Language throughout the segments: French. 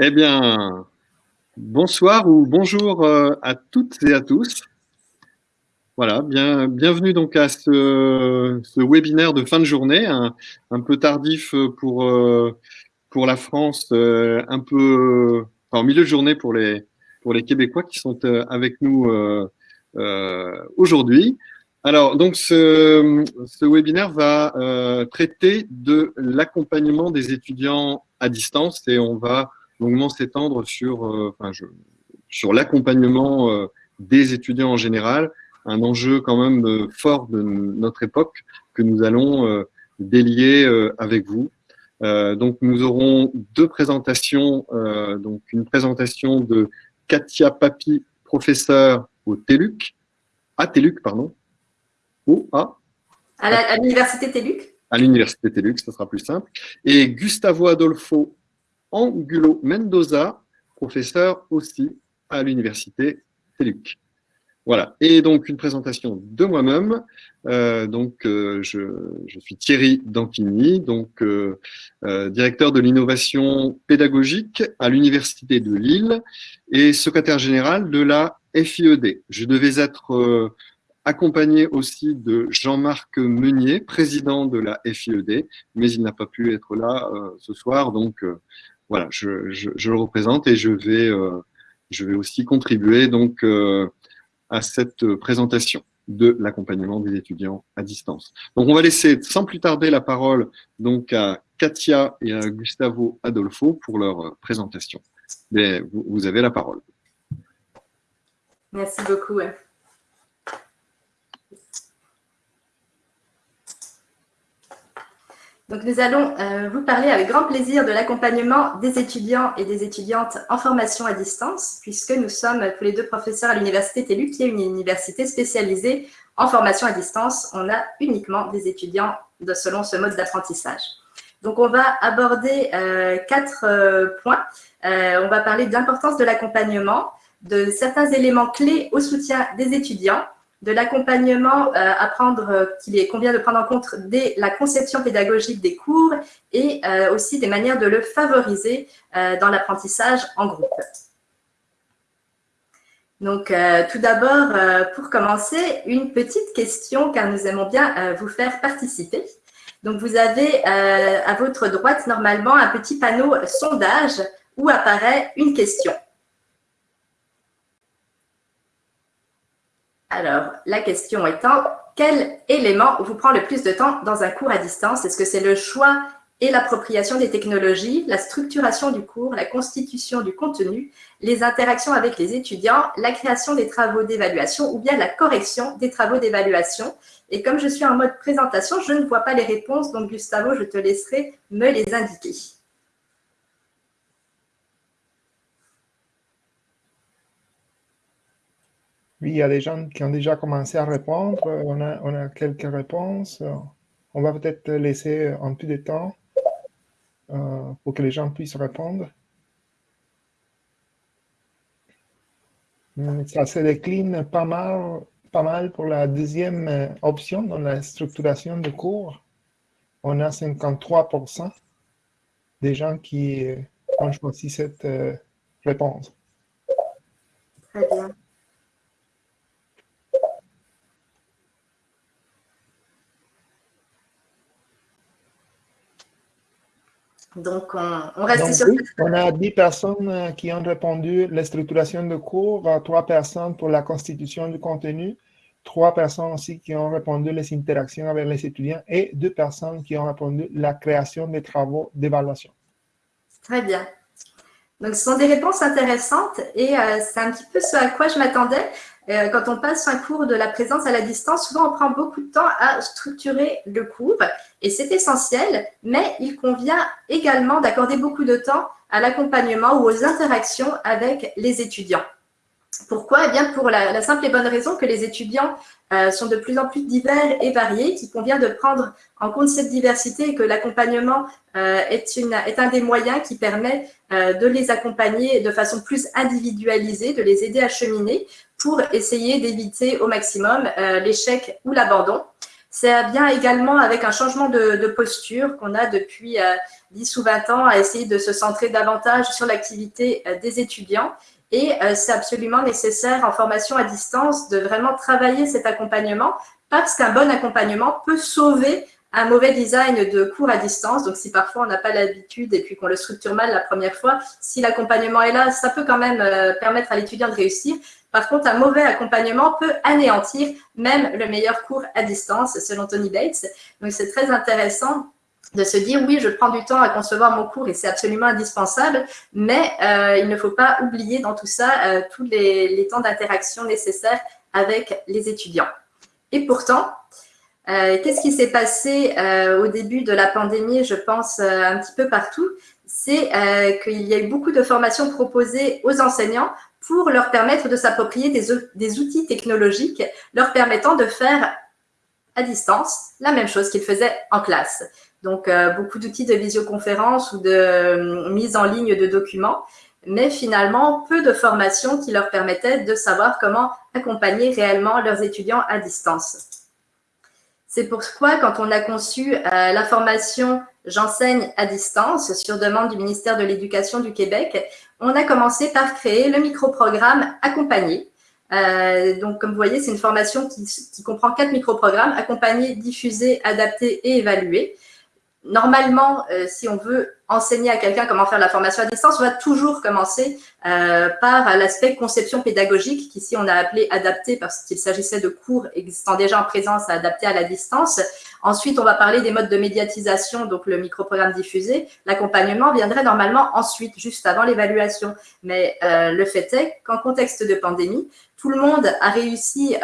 Eh bien, bonsoir ou bonjour euh, à toutes et à tous. Voilà, bien, bienvenue donc à ce, ce, webinaire de fin de journée, un, peu tardif pour, euh, pour la France, euh, un peu au milieu de journée pour les, pour les Québécois qui sont avec nous aujourd'hui. Alors, donc, ce, ce webinaire va traiter de l'accompagnement des étudiants à distance et on va longuement s'étendre sur, euh, enfin, je, sur l'accompagnement euh, des étudiants en général, un enjeu quand même euh, fort de notre époque que nous allons délier avec vous. donc nous aurons deux présentations, donc une présentation de Katia Papi, professeure au TELUC, à TELUC, pardon, ou à À l'université TELUC? À l'université TELUC, ce sera plus simple. Et Gustavo Adolfo Angulo Mendoza, professeur aussi à l'université TELUC. Voilà, et donc une présentation de moi-même. Euh, donc, euh, je, suis Thierry Danquigny, donc euh, directeur de l'innovation pédagogique à l'université de Lille et secrétaire général de la FIED. Je devais être accompagné aussi de Jean-Marc Meunier, président de la FIED, mais il n'a pas pu être là ce soir, donc voilà, je, le représente et je vais, euh, je vais aussi contribuer donc euh, à cette présentation de l'accompagnement des étudiants à distance. Donc, on va laisser sans plus tarder la parole donc à Katia et à Gustavo Adolfo pour leur présentation. Mais vous, vous avez la parole. Merci beaucoup. Donc, nous allons euh, vous parler avec grand plaisir de l'accompagnement des étudiants et des étudiantes en formation à distance, puisque nous sommes tous les deux professeurs à l'Université TELU, qui est une université spécialisée en formation à distance. On a uniquement des étudiants de, selon ce mode d'apprentissage. Donc, on va aborder euh, quatre euh, points. on va parler de l'importance de l'accompagnement, de certains éléments clés au soutien des étudiants, de l'accompagnement euh, à prendre, euh, qu'il convient de prendre en compte dès la conception pédagogique des cours et euh, aussi des manières de le favoriser dans l'apprentissage en groupe. Donc, tout d'abord, pour commencer, une petite question, car nous aimons bien vous faire participer. Donc, vous avez à votre droite, normalement, un petit panneau sondage où apparaît une question. Alors, la question étant, quel élément vous prend le plus de temps dans un cours à distance? Est-ce que c'est le choix et l'appropriation des technologies, la structuration du cours, la constitution du contenu, les interactions avec les étudiants, la création des travaux d'évaluation ou bien la correction des travaux d'évaluation? Et comme je suis en mode présentation, je ne vois pas les réponses, donc Gustavo, je te laisserai me les indiquer. Il y a des gens qui ont déjà commencé à répondre. On a, on a quelques réponses. On va peut-être laisser un peu de temps euh, pour que les gens puissent répondre. Ça se décline pas mal, pas mal pour la deuxième euh, option dans la structuration de cours. On a 53% des gens qui euh, ont choisi cette réponse. Très bien. Donc, on, reste sur On a 10 personnes euh, qui ont répondu la structuration de cours, 3 personnes pour la constitution du contenu, 3 personnes aussi qui ont répondu les interactions avec les étudiants et 2 personnes qui ont répondu la création des travaux d'évaluation. Très bien. Donc, ce sont des réponses intéressantes et euh, c'est un petit peu ce à quoi je m'attendais. Euh, quand on passe un cours de la présence à la distance, souvent on prend beaucoup de temps à structurer le cours et c'est essentiel, mais il convient également d'accorder beaucoup de temps à l'accompagnement ou aux interactions avec les étudiants. Pourquoi? Eh bien, pour la, simple et bonne raison que les étudiants euh, sont de plus en plus divers et variés, qu'il convient de prendre en compte cette diversité et que l'accompagnement euh, est, un des moyens qui permet de les accompagner de façon plus individualisée, de les aider à cheminer pour essayer d'éviter au maximum euh, l'échec ou l'abandon. C'est bien également avec un changement de, posture qu'on a depuis 10 ou 20 ans à essayer de se centrer davantage sur l'activité des étudiants. Et c'est absolument nécessaire en formation à distance de vraiment travailler cet accompagnement parce qu'un bon accompagnement peut sauver un mauvais design de cours à distance. Donc, si parfois on n'a pas l'habitude et puis qu'on le structure mal la première fois, si l'accompagnement est là, ça peut quand même euh, permettre à l'étudiant de réussir. Par contre, un mauvais accompagnement peut anéantir même le meilleur cours à distance, selon Tony Bates. Donc, c'est très intéressant de se dire oui, je prends du temps à concevoir mon cours et c'est absolument indispensable, mais euh, il ne faut pas oublier dans tout ça euh, tous les temps d'interaction nécessaires avec les étudiants. Et pourtant, euh, qu'est-ce qui s'est passé au début de la pandémie, je pense, un petit peu partout? C'est qu'il y a eu beaucoup de formations proposées aux enseignants pour leur permettre de s'approprier des, outils technologiques leur permettant de faire à distance la même chose qu'ils faisaient en classe. Donc, beaucoup d'outils de visioconférence ou de mise en ligne de documents, mais finalement, peu de formations qui leur permettaient de savoir comment accompagner réellement leurs étudiants à distance. C'est pourquoi, quand on a conçu euh, la formation J'enseigne à distance sur demande du ministère de l'Éducation du Québec, on a commencé par créer le microprogramme Accompagné. Euh, donc, comme vous voyez, c'est une formation qui, qui comprend quatre microprogrammes, accompagnés, diffusés, adaptés et évalués normalement, euh, si on veut enseigner à quelqu'un comment faire la formation à distance, on va toujours commencer euh, par l'aspect conception pédagogique, qu'ici on a appelé adapté parce qu'il s'agissait de cours existant déjà en présence à adapter à la distance. Ensuite, on va parler des modes de médiatisation, donc le microprogramme diffusé. L'accompagnement viendrait normalement ensuite, juste avant l'évaluation. Mais euh, le fait est qu'en contexte de pandémie, tout le monde a réussi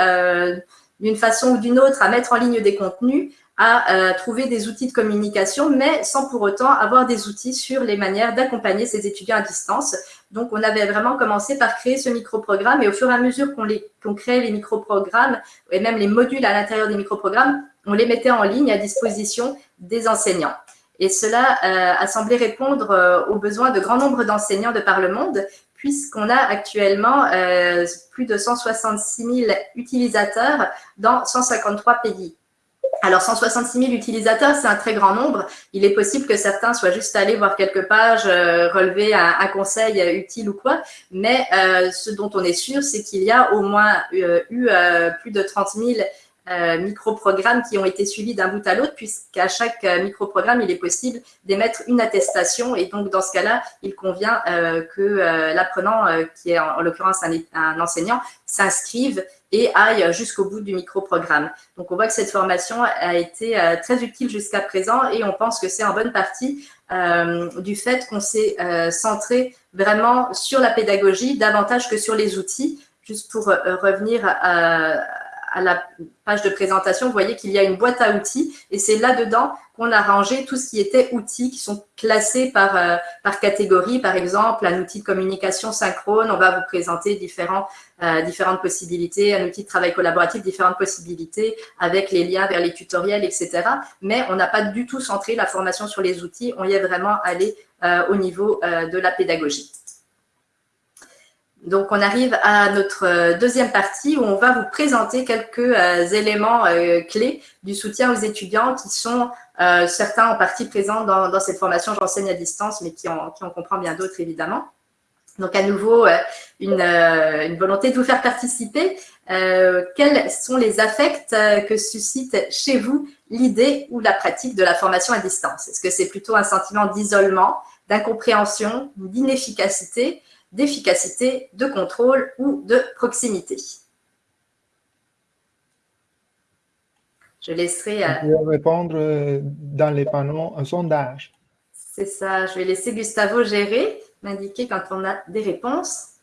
d'une façon ou d'une autre à mettre en ligne des contenus, à euh, trouver des outils de communication, mais sans pour autant avoir des outils sur les manières d'accompagner ces étudiants à distance. Donc, on avait vraiment commencé par créer ce microprogramme et au fur et à mesure qu'on qu crée les microprogrammes et même les modules à l'intérieur des microprogrammes, on les mettait en ligne à disposition des enseignants. Et cela euh, a semblé répondre euh, aux besoins de grand nombre d'enseignants de par le monde, puisqu'on a actuellement plus de 166 000 utilisateurs dans 153 pays. Alors, 166 000 utilisateurs, c'est un très grand nombre. Il est possible que certains soient juste allés voir quelques pages, euh, relever un, conseil utile ou quoi. Mais euh, ce dont on est sûr, c'est qu'il y a au moins euh, eu plus de 30 000 micro-programmes qui ont été suivis d'un bout à l'autre, puisqu'à chaque micro-programme, il est possible d'émettre une attestation. Et donc, dans ce cas-là, il convient que l'apprenant, qui est en, en l'occurrence un, enseignant, s'inscrive et aille jusqu'au bout du micro-programme. Donc, on voit que cette formation a été euh, très utile jusqu'à présent et on pense que c'est en bonne partie euh, du fait qu'on s'est euh, centré vraiment sur la pédagogie davantage que sur les outils. Juste pour revenir à, à la page de présentation, vous voyez qu'il y a une boîte à outils et c'est là-dedans qu'on a rangé tout ce qui était outils qui sont classés par, euh, par catégorie. Par exemple, un outil de communication synchrone, on va vous présenter différents, euh, différentes possibilités, un outil de travail collaboratif, différentes possibilités avec les liens vers les tutoriels, etc. Mais on n'a pas du tout centré la formation sur les outils, on y est vraiment allé euh, au niveau de la pédagogie. Donc, on arrive à notre euh, deuxième partie où on va vous présenter quelques euh, éléments euh, clés du soutien aux étudiants qui sont certains en partie présents dans, cette formation J'enseigne à distance, mais qui en, comprend bien d'autres évidemment. Donc, à nouveau, une, une, volonté de vous faire participer. quels sont les affects que suscite chez vous l'idée ou la pratique de la formation à distance? Est-ce que c'est plutôt un sentiment d'isolement, d'incompréhension, d'inefficacité? D'efficacité, de contrôle ou de proximité. Je laisserai... Euh, répondre euh, dans les panneaux un sondage. C'est ça. Je vais laisser Gustavo gérer, m'indiquer quand on a des réponses.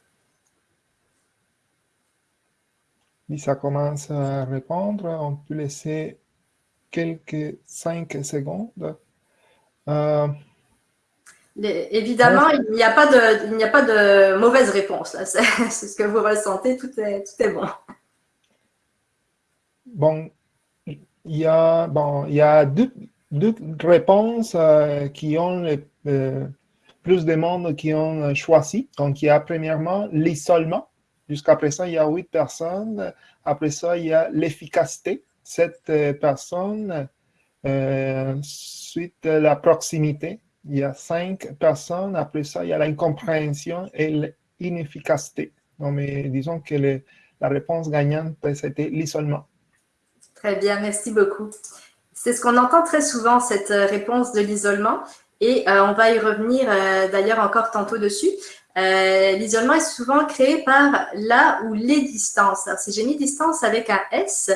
Si ça commence à répondre, on peut laisser quelques cinq secondes. Euh, évidemment, il n'y a pas de, il n'y a pas de mauvaise réponse. C'est ce que vous ressentez, tout est, tout est bon. Bon, il y a, bon, il y a deux, deux réponses euh, qui ont euh, plus de monde qui ont choisi. Donc, il y a premièrement l'isolement. Jusqu'à présent, il y a huit personnes. Après ça, il y a l'efficacité, sept personnes. ensuite, la proximité, il y a cinq personnes. Après ça, il y a l'incompréhension et l'inefficacité. Donc, mais disons que la réponse gagnante, c'était l'isolement. Très bien, merci beaucoup. C'est ce qu'on entend très souvent, cette réponse de l'isolement. Et euh, on va y revenir euh, d'ailleurs encore tantôt dessus. Euh, l'isolement est souvent créé par la ou les distances. Alors, si j'ai mis distance avec un S,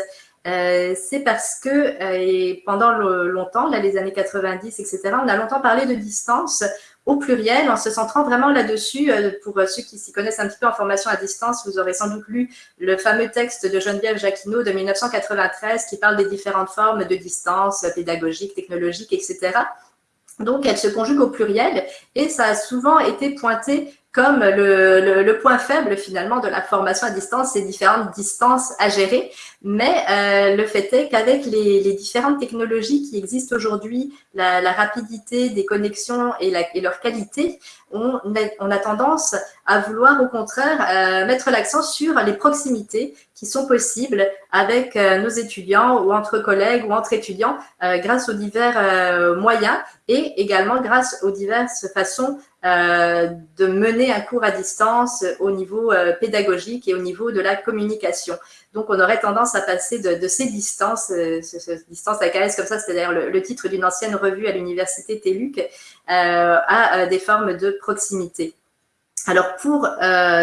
c'est parce que et pendant longtemps, là, les années 90, etc., on a longtemps parlé de distance au pluriel en se centrant vraiment là-dessus. pour ceux qui s'y connaissent un petit peu en formation à distance, vous aurez sans doute lu le fameux texte de Geneviève Jacquinot de 1993 qui parle des différentes formes de distance pédagogique, technologique, etc. Donc, elle se conjugue au pluriel et ça a souvent été pointé comme le, point faible finalement de la formation à distance, ces différentes distances à gérer. Mais euh, le fait est qu'avec les, différentes technologies qui existent aujourd'hui, la, rapidité des connexions et, et leur qualité, on a, tendance à vouloir au contraire euh, mettre l'accent sur les proximités qui sont possibles avec euh, nos étudiants ou entre collègues ou entre étudiants grâce aux divers moyens et également grâce aux diverses façons de mener un cours à distance au niveau pédagogique et au niveau de la communication. Donc, on aurait tendance à passer de, ces distances, euh, ce, distance AKS comme ça, c'est d'ailleurs le, titre d'une ancienne revue à l'université TELUC, euh, à euh, des formes de proximité. Alors, pour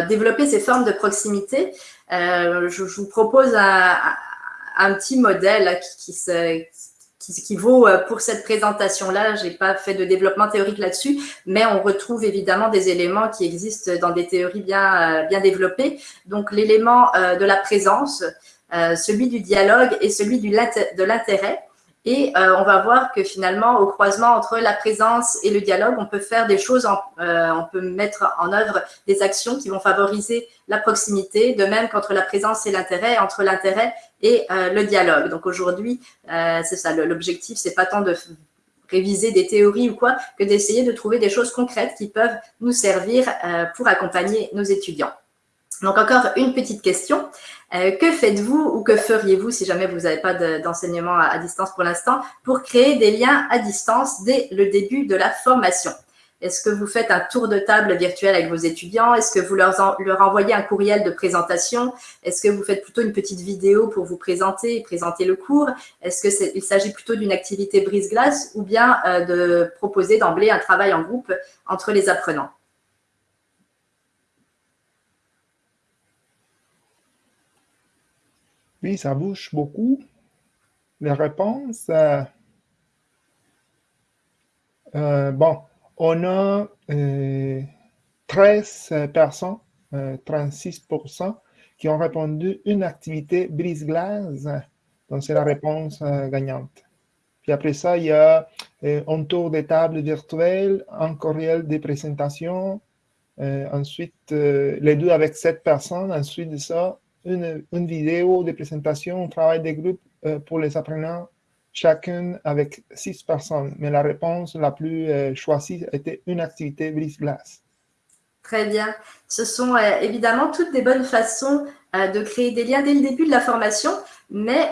développer ces formes de proximité, je, vous propose un, petit modèle qui, se, qui, vaut euh, pour cette présentation-là. Je n'ai pas fait de développement théorique là-dessus, mais on retrouve évidemment des éléments qui existent dans des théories bien, euh, bien développées. Donc, l'élément euh, de la présence, celui du dialogue et celui de l'intérêt. Et on va voir que finalement, au croisement entre la présence et le dialogue, on peut faire des choses, on peut mettre en œuvre des actions qui vont favoriser la proximité, de même qu'entre la présence et l'intérêt, entre l'intérêt et euh, le dialogue. Donc aujourd'hui, euh, c'est ça, l'objectif, c'est pas tant de réviser des théories ou quoi, que d'essayer de trouver des choses concrètes qui peuvent nous servir euh, pour accompagner nos étudiants. Donc encore une petite question. que faites-vous ou que feriez-vous si jamais vous n'avez pas d'enseignement à distance pour l'instant pour créer des liens à distance dès le début de la formation? Est-ce que vous faites un tour de table virtuel avec vos étudiants? Est-ce que vous leur, envoyez un courriel de présentation? Est-ce que vous faites plutôt une petite vidéo pour vous présenter et présenter le cours? Est-ce qu'il s'agit plutôt d'une activité brise-glace ou bien euh, de proposer d'emblée un travail en groupe entre les apprenants? Ça bouge beaucoup. Les réponses, euh, euh, bon, on a 13 euh, personnes, 36%, euh, qui ont répondu une activité brise-glace. Donc, c'est la réponse gagnante. Puis après ça, il y a un tour de table virtuelle, un courriel de présentation, ensuite les deux avec sept personnes, ensuite de ça, une, vidéo de présentation, un travail de groupe pour les apprenants chacune avec six personnes. Mais la réponse la plus euh, choisie était une activité brise-glace. Très bien. Ce sont euh, évidemment toutes des bonnes façons euh, de créer des liens dès le début de la formation, mais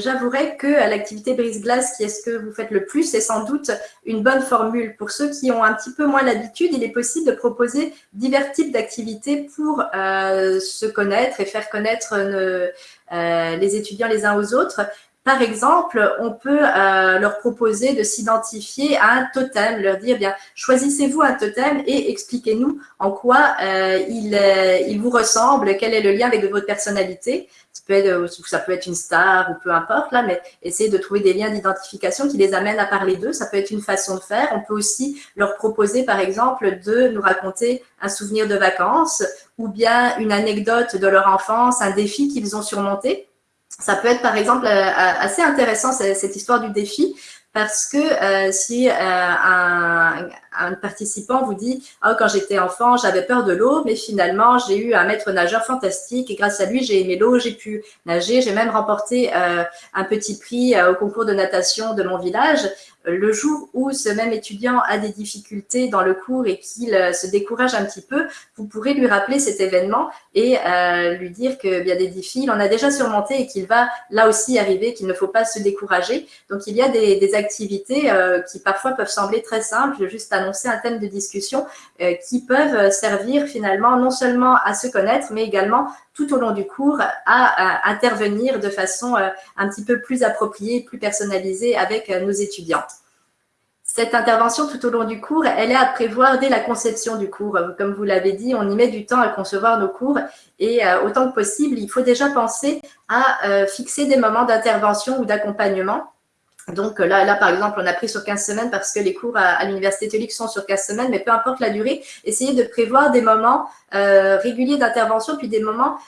j'avouerai que l'activité brise-glace, qui est ce que vous faites le plus, est sans doute une bonne formule. Pour ceux qui ont un petit peu moins l'habitude, il est possible de proposer divers types d'activités pour se connaître et faire connaître les étudiants les uns aux autres. Par exemple, on peut euh, leur proposer de s'identifier à un totem, leur dire, bien, choisissez-vous un totem et expliquez-nous en quoi euh, il, euh, vous ressemble, quel est le lien avec votre personnalité. Ça peut, être, ça peut être une star ou peu importe, là, mais essayez de trouver des liens d'identification qui les amènent à parler d'eux. Ça peut être une façon de faire. On peut aussi leur proposer, par exemple, de nous raconter un souvenir de vacances ou bien une anecdote de leur enfance, un défi qu'ils ont surmonté ça peut être par exemple euh, assez intéressant cette histoire du défi parce que euh, si euh, un, participant vous dit oh, quand j'étais enfant j'avais peur de l'eau mais finalement j'ai eu un maître nageur fantastique et grâce à lui j'ai aimé l'eau j'ai pu nager. J'ai même remporté un petit prix au concours de natation de mon village le jour où ce même étudiant a des difficultés dans le cours et qu'il euh, se décourage un petit peu, vous pourrez lui rappeler cet événement et euh, lui dire qu'il y a des défis, il en a déjà surmonté et qu'il va là aussi arriver, qu'il ne faut pas se décourager. Donc, il y a des, activités euh, qui parfois peuvent sembler très simples, juste annoncer un thème de discussion, qui peuvent servir finalement non seulement à se connaître, mais également tout au long du cours à, intervenir de façon un petit peu plus appropriée, plus personnalisée avec nos étudiants. Cette intervention tout au long du cours, elle est à prévoir dès la conception du cours. Comme vous l'avez dit, on y met du temps à concevoir nos cours et euh, autant que possible, il faut déjà penser à euh, fixer des moments d'intervention ou d'accompagnement. Donc là, là, par exemple, on a pris sur 15 semaines parce que les cours à, l'Université catholique sont sur 15 semaines, mais peu importe la durée, essayez de prévoir des moments euh, réguliers d'intervention, puis des moments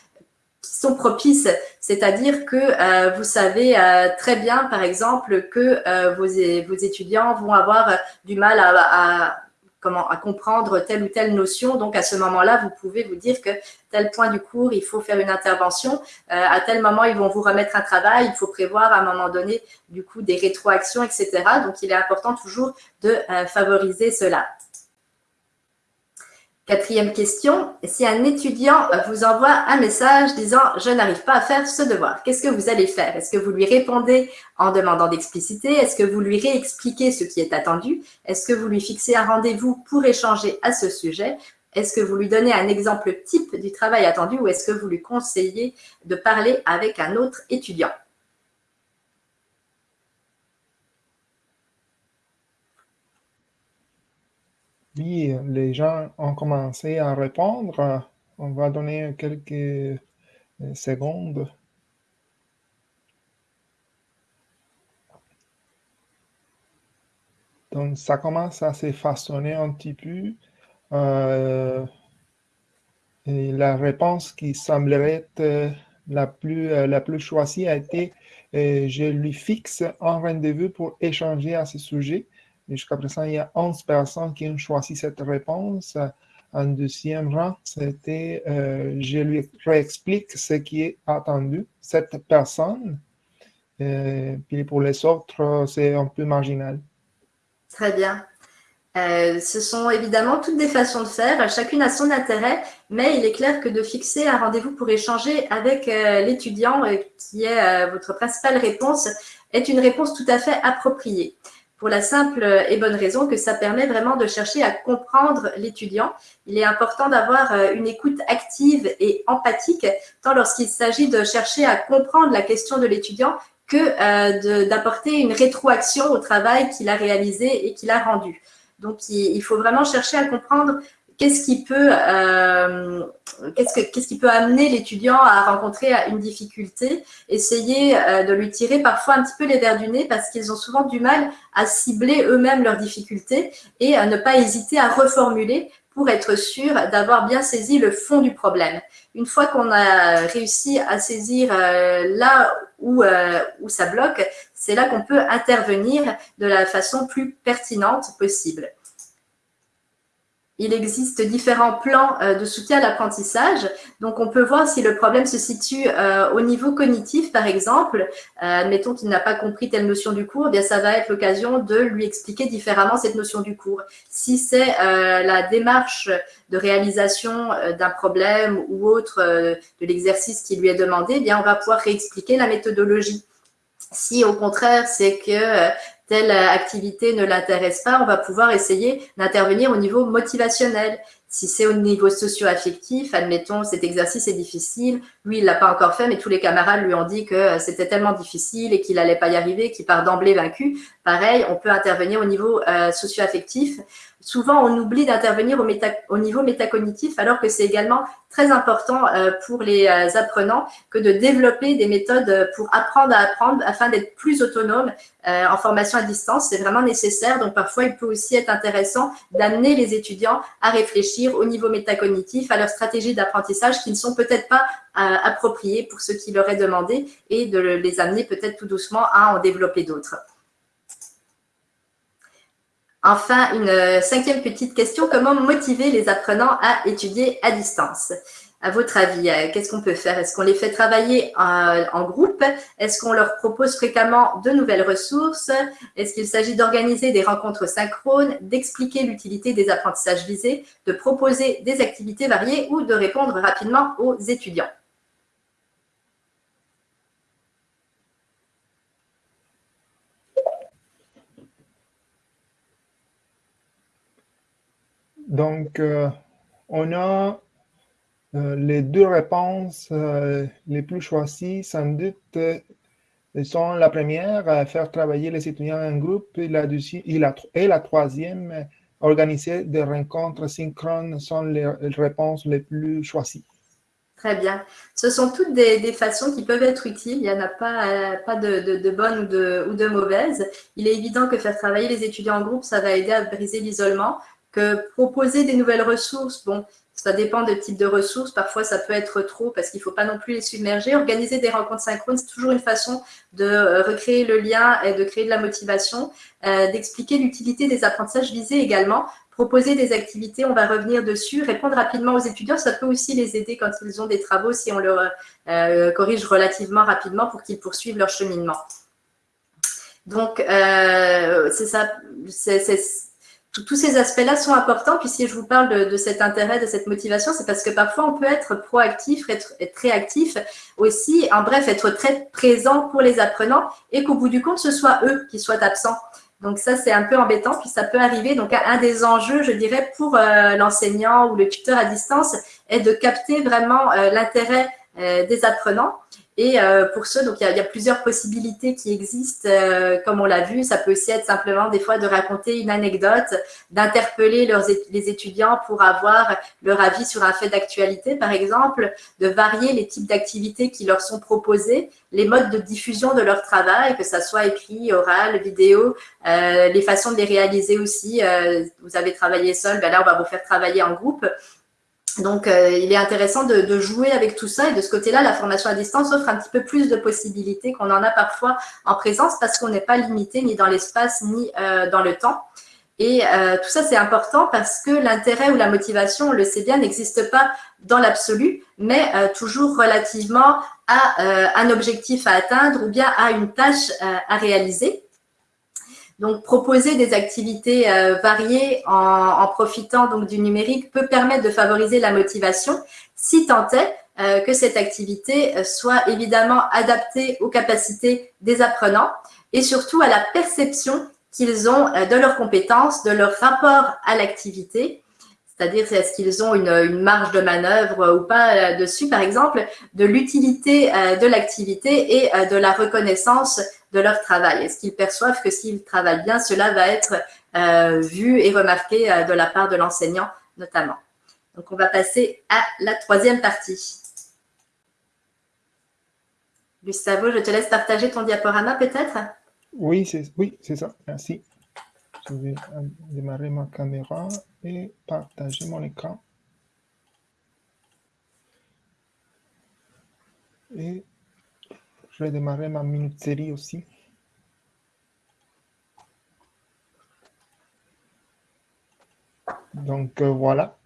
sont propices, c'est-à-dire que euh, vous savez euh, très bien, par exemple, que euh, vos, vos, étudiants vont avoir du mal à, comment, à comprendre telle ou telle notion. Donc, à ce moment-là, vous pouvez vous dire que tel point du cours, il faut faire une intervention. à tel moment, ils vont vous remettre un travail. Il faut prévoir à un moment donné, du coup, des rétroactions, etc. Donc, il est important toujours de favoriser cela. Quatrième question, si un étudiant vous envoie un message disant « je n'arrive pas à faire ce devoir », qu'est-ce que vous allez faire? Est-ce que vous lui répondez en demandant d'expliciter? Est-ce que vous lui réexpliquez ce qui est attendu? Est-ce que vous lui fixez un rendez-vous pour échanger à ce sujet? Est-ce que vous lui donnez un exemple type du travail attendu ou est-ce que vous lui conseillez de parler avec un autre étudiant? Les gens ont commencé à répondre. On va donner quelques euh, secondes. Donc, ça commence à se façonner un petit peu. Euh, la réponse qui semblerait être euh, la plus, la plus choisie a été je lui fixe un rendez-vous pour échanger à ce sujet. Jusqu'à présent, il y a 11 personnes qui ont choisi cette réponse. En deuxième rang, c'était euh, je lui réexplique ce qui est attendu, cette personne. Euh, puis pour les autres, c'est un peu marginal. Très bien. Euh, ce sont évidemment toutes des façons de faire, chacune a son intérêt, mais il est clair que de fixer un rendez-vous pour échanger avec l'étudiant, qui est votre principale réponse, est une réponse tout à fait appropriée pour la simple et bonne raison que ça permet vraiment de chercher à comprendre l'étudiant. Il est important d'avoir euh, une écoute active et empathique, tant lorsqu'il s'agit de chercher à comprendre la question de l'étudiant que euh, d'apporter une rétroaction au travail qu'il a réalisé et qu'il a rendu. Donc, il, faut vraiment chercher à comprendre qu'est-ce qui peut, euh, qu'est-ce, qui peut amener l'étudiant à rencontrer une difficulté, essayer euh, de lui tirer parfois un petit peu les verres du nez parce qu'ils ont souvent du mal à cibler eux-mêmes leurs difficultés et à ne pas hésiter à reformuler pour être sûr d'avoir bien saisi le fond du problème. Une fois qu'on a réussi à saisir euh, là où, où ça bloque, c'est là qu'on peut intervenir de la façon plus pertinente possible. Il existe différents plans euh, de soutien à l'apprentissage. Donc, on peut voir si le problème se situe euh, au niveau cognitif, par exemple. Euh, admettons qu'il n'a pas compris telle notion du cours, eh bien ça va être l'occasion de lui expliquer différemment cette notion du cours. Si c'est la démarche de réalisation d'un problème ou autre de l'exercice qui lui est demandé, eh bien on va pouvoir réexpliquer la méthodologie. Si au contraire, c'est que telle activité ne l'intéresse pas, on va pouvoir essayer d'intervenir au niveau motivationnel. Si c'est au niveau socio-affectif, admettons, cet exercice est difficile, lui, il l'a pas encore fait, mais tous les camarades lui ont dit que c'était tellement difficile et qu'il n'allait pas y arriver, qu'il part d'emblée vaincu. Pareil, on peut intervenir au niveau euh, socio-affectif souvent on oublie d'intervenir au, niveau métacognitif alors que c'est également très important euh, pour les euh, apprenants que de développer des méthodes pour apprendre à apprendre afin d'être plus autonome euh, en formation à distance. C'est vraiment nécessaire. Donc parfois, il peut aussi être intéressant d'amener les étudiants à réfléchir au niveau métacognitif, à leurs stratégies d'apprentissage qui ne sont peut-être pas appropriées pour ce qui leur est demandé et de les amener peut-être tout doucement à en développer d'autres. Enfin, une euh, cinquième petite question, comment motiver les apprenants à étudier à distance? À votre avis, euh, qu'est-ce qu'on peut faire? Est-ce qu'on les fait travailler en, groupe? Est-ce qu'on leur propose fréquemment de nouvelles ressources? Est-ce qu'il s'agit d'organiser des rencontres synchrones, d'expliquer l'utilité des apprentissages visés, de proposer des activités variées ou de répondre rapidement aux étudiants? Donc, euh, on a euh, les deux réponses euh, les plus choisies, sans doute, sont la première, faire travailler les étudiants en groupe, et la, et la, troisième, organiser des rencontres synchrones sont les réponses les plus choisies. Très bien. Ce sont toutes des, façons qui peuvent être utiles. Il n'y en a pas, pas de, de, bonnes ou de, ou de mauvaises. Il est évident que faire travailler les étudiants en groupe, ça va aider à briser l'isolement, proposer des nouvelles ressources, bon, ça dépend des types de ressources. Parfois, ça peut être trop parce qu'il ne faut pas non plus les submerger. Organiser des rencontres synchrones, c'est toujours une façon de euh, recréer le lien et de créer de la motivation, euh, d'expliquer l'utilité des apprentissages visés également. Proposer des activités, on va revenir dessus. Répondre rapidement aux étudiants, ça peut aussi les aider quand ils ont des travaux, si on leur euh, corrige relativement rapidement pour qu'ils poursuivent leur cheminement. Donc, c'est ça, tous ces aspects-là sont importants. Puis si je vous parle de, cet intérêt, de cette motivation, c'est parce que parfois on peut être proactif, être, être réactif aussi, en bref, être très présent pour les apprenants et qu'au bout du compte, ce soit eux qui soient absents. Donc ça, c'est un peu embêtant, puis ça peut arriver. Donc un des enjeux, je dirais, pour euh, l'enseignant ou le tuteur à distance est de capter vraiment euh, l'intérêt euh, des apprenants et euh, pour ceux, donc il y, a, plusieurs possibilités qui existent, euh, comme on l'a vu. Ça peut aussi être simplement des fois de raconter une anecdote, d'interpeller les étudiants pour avoir leur avis sur un fait d'actualité, par exemple, de varier les types d'activités qui leur sont proposées, les modes de diffusion de leur travail, que ça soit écrit, oral, vidéo, euh, les façons de les réaliser aussi. vous avez travaillé seul, ben là on va vous faire travailler en groupe. Donc, euh, il est intéressant de, jouer avec tout ça et de ce côté-là, la formation à distance offre un petit peu plus de possibilités qu'on en a parfois en présence parce qu'on n'est pas limité ni dans l'espace ni euh, dans le temps. Et euh, tout ça, c'est important parce que l'intérêt ou la motivation, on le sait bien, n'existe pas dans l'absolu, mais toujours relativement à un objectif à atteindre ou bien à une tâche à réaliser. Donc, proposer des activités euh, variées en, profitant donc du numérique peut permettre de favoriser la motivation, si tant est euh, que cette activité euh, soit évidemment adaptée aux capacités des apprenants et surtout à la perception qu'ils ont de leurs compétences, de leur rapport à l'activité c'est-à-dire est-ce qu'ils ont une, marge de manœuvre ou pas dessus, par exemple, de l'utilité de l'activité et de la reconnaissance de leur travail Est-ce qu'ils perçoivent que s'ils travaillent bien, cela va être euh, vu et remarqué euh, de la part de l'enseignant notamment? Donc, on va passer à la troisième partie. Gustavo, je te laisse partager ton diaporama peut-être? Oui, c'est ça. Merci. Je vais démarrer ma caméra et partager mon écran. Et je vais démarrer ma minute série aussi. Donc, euh, voilà.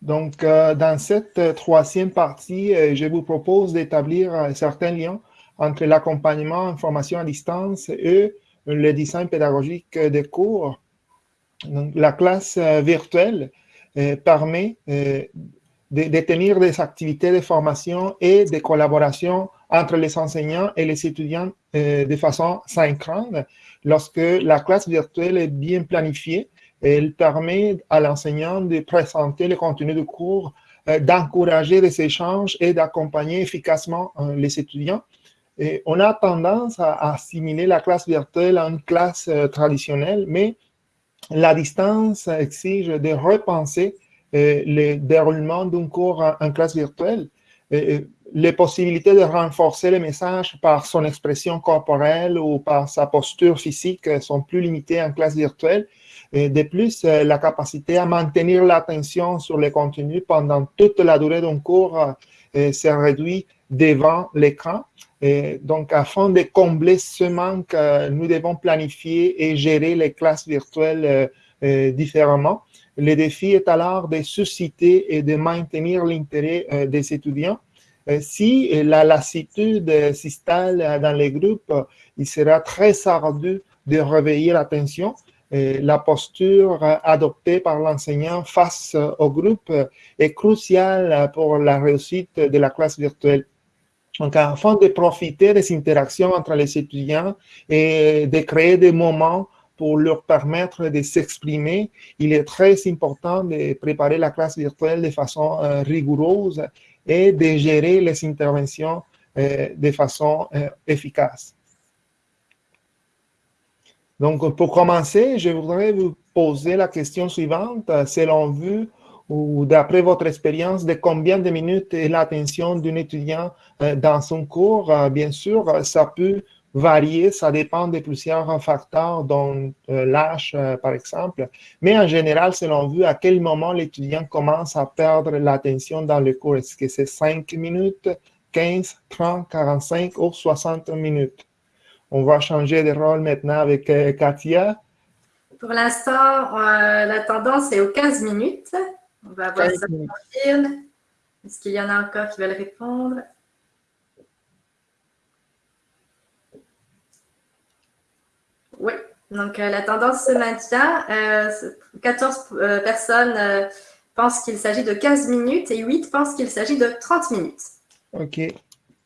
Donc, euh, dans cette euh, troisième partie, je vous propose d'établir certains liens entre l'accompagnement en formation à distance et le design pédagogique des cours. La classe virtuelle permet de, tenir des activités de formation et de collaboration entre les enseignants et les étudiants euh, de façon synchrone. Lorsque la classe virtuelle est bien planifiée, elle permet à l'enseignant de présenter le contenu du cours, euh, d'encourager les échanges et d'accompagner efficacement euh, les étudiants. On a tendance à assimiler la classe virtuelle à une classe traditionnelle, mais la distance exige de repenser le déroulement d'un cours en, classe virtuelle, les possibilités de renforcer le message par son expression corporelle ou par sa posture physique sont plus limitées en classe virtuelle. De plus, la capacité à maintenir l'attention sur les contenus pendant toute la durée d'un cours euh, se réduit devant l'écran. Donc, afin de combler ce manque, euh, nous devons planifier et gérer les classes virtuelles euh, différemment. Le défi est alors de susciter et de maintenir l'intérêt des étudiants. si la lassitude s'installe dans les groupes, il sera très ardu de réveiller l'attention la posture adoptée par l'enseignant face au groupe est cruciale pour la réussite de la classe virtuelle. Donc, afin de profiter des interactions entre les étudiants et de créer des moments pour leur permettre de s'exprimer, il est très important de préparer la classe virtuelle de façon euh, rigoureuse et de gérer les interventions euh, de façon euh, efficace. Donc, pour commencer, je voudrais vous poser la question suivante. Selon vous, ou d'après votre expérience, de combien de minutes est l'attention d'un étudiant euh, dans son cours? Euh, bien sûr, ça peut varier, ça dépend de plusieurs facteurs, dont euh, l'âge, par exemple. Mais en général, selon vous, à quel moment l'étudiant commence à perdre l'attention dans le cours? Est-ce que c'est 5 minutes, 15, 30, 45 ou 60 minutes? On va changer de rôle maintenant avec euh, Katia. Pour l'instant, euh, la tendance est aux 15 minutes. On va voir ça Est-ce qu'il y en a encore qui veulent répondre? Oui, donc euh, la tendance se maintient. 14 personnes pensent qu'il s'agit de 15 minutes et 8 pensent qu'il s'agit de 30 minutes. OK.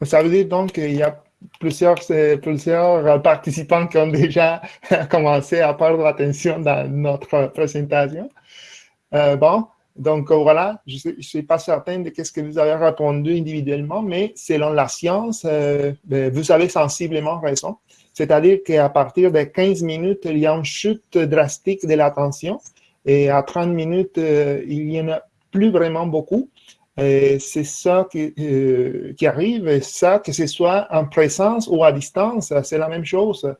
Ça veut dire donc qu'il y a plusieurs, plusieurs participants qui ont déjà commencé à perdre l'attention dans notre présentation. Euh, bon, donc voilà, je ne suis pas certain de ce que vous avez répondu individuellement, mais selon la science, euh, ben, vous avez sensiblement raison. C'est-à-dire qu'à partir de 15 minutes, il y a une chute drastique de l'attention et à 30 minutes, euh, il n'y en a plus vraiment beaucoup c'est ça qui, euh, qui, arrive, et ça, que ce soit en présence ou à distance, c'est la même chose.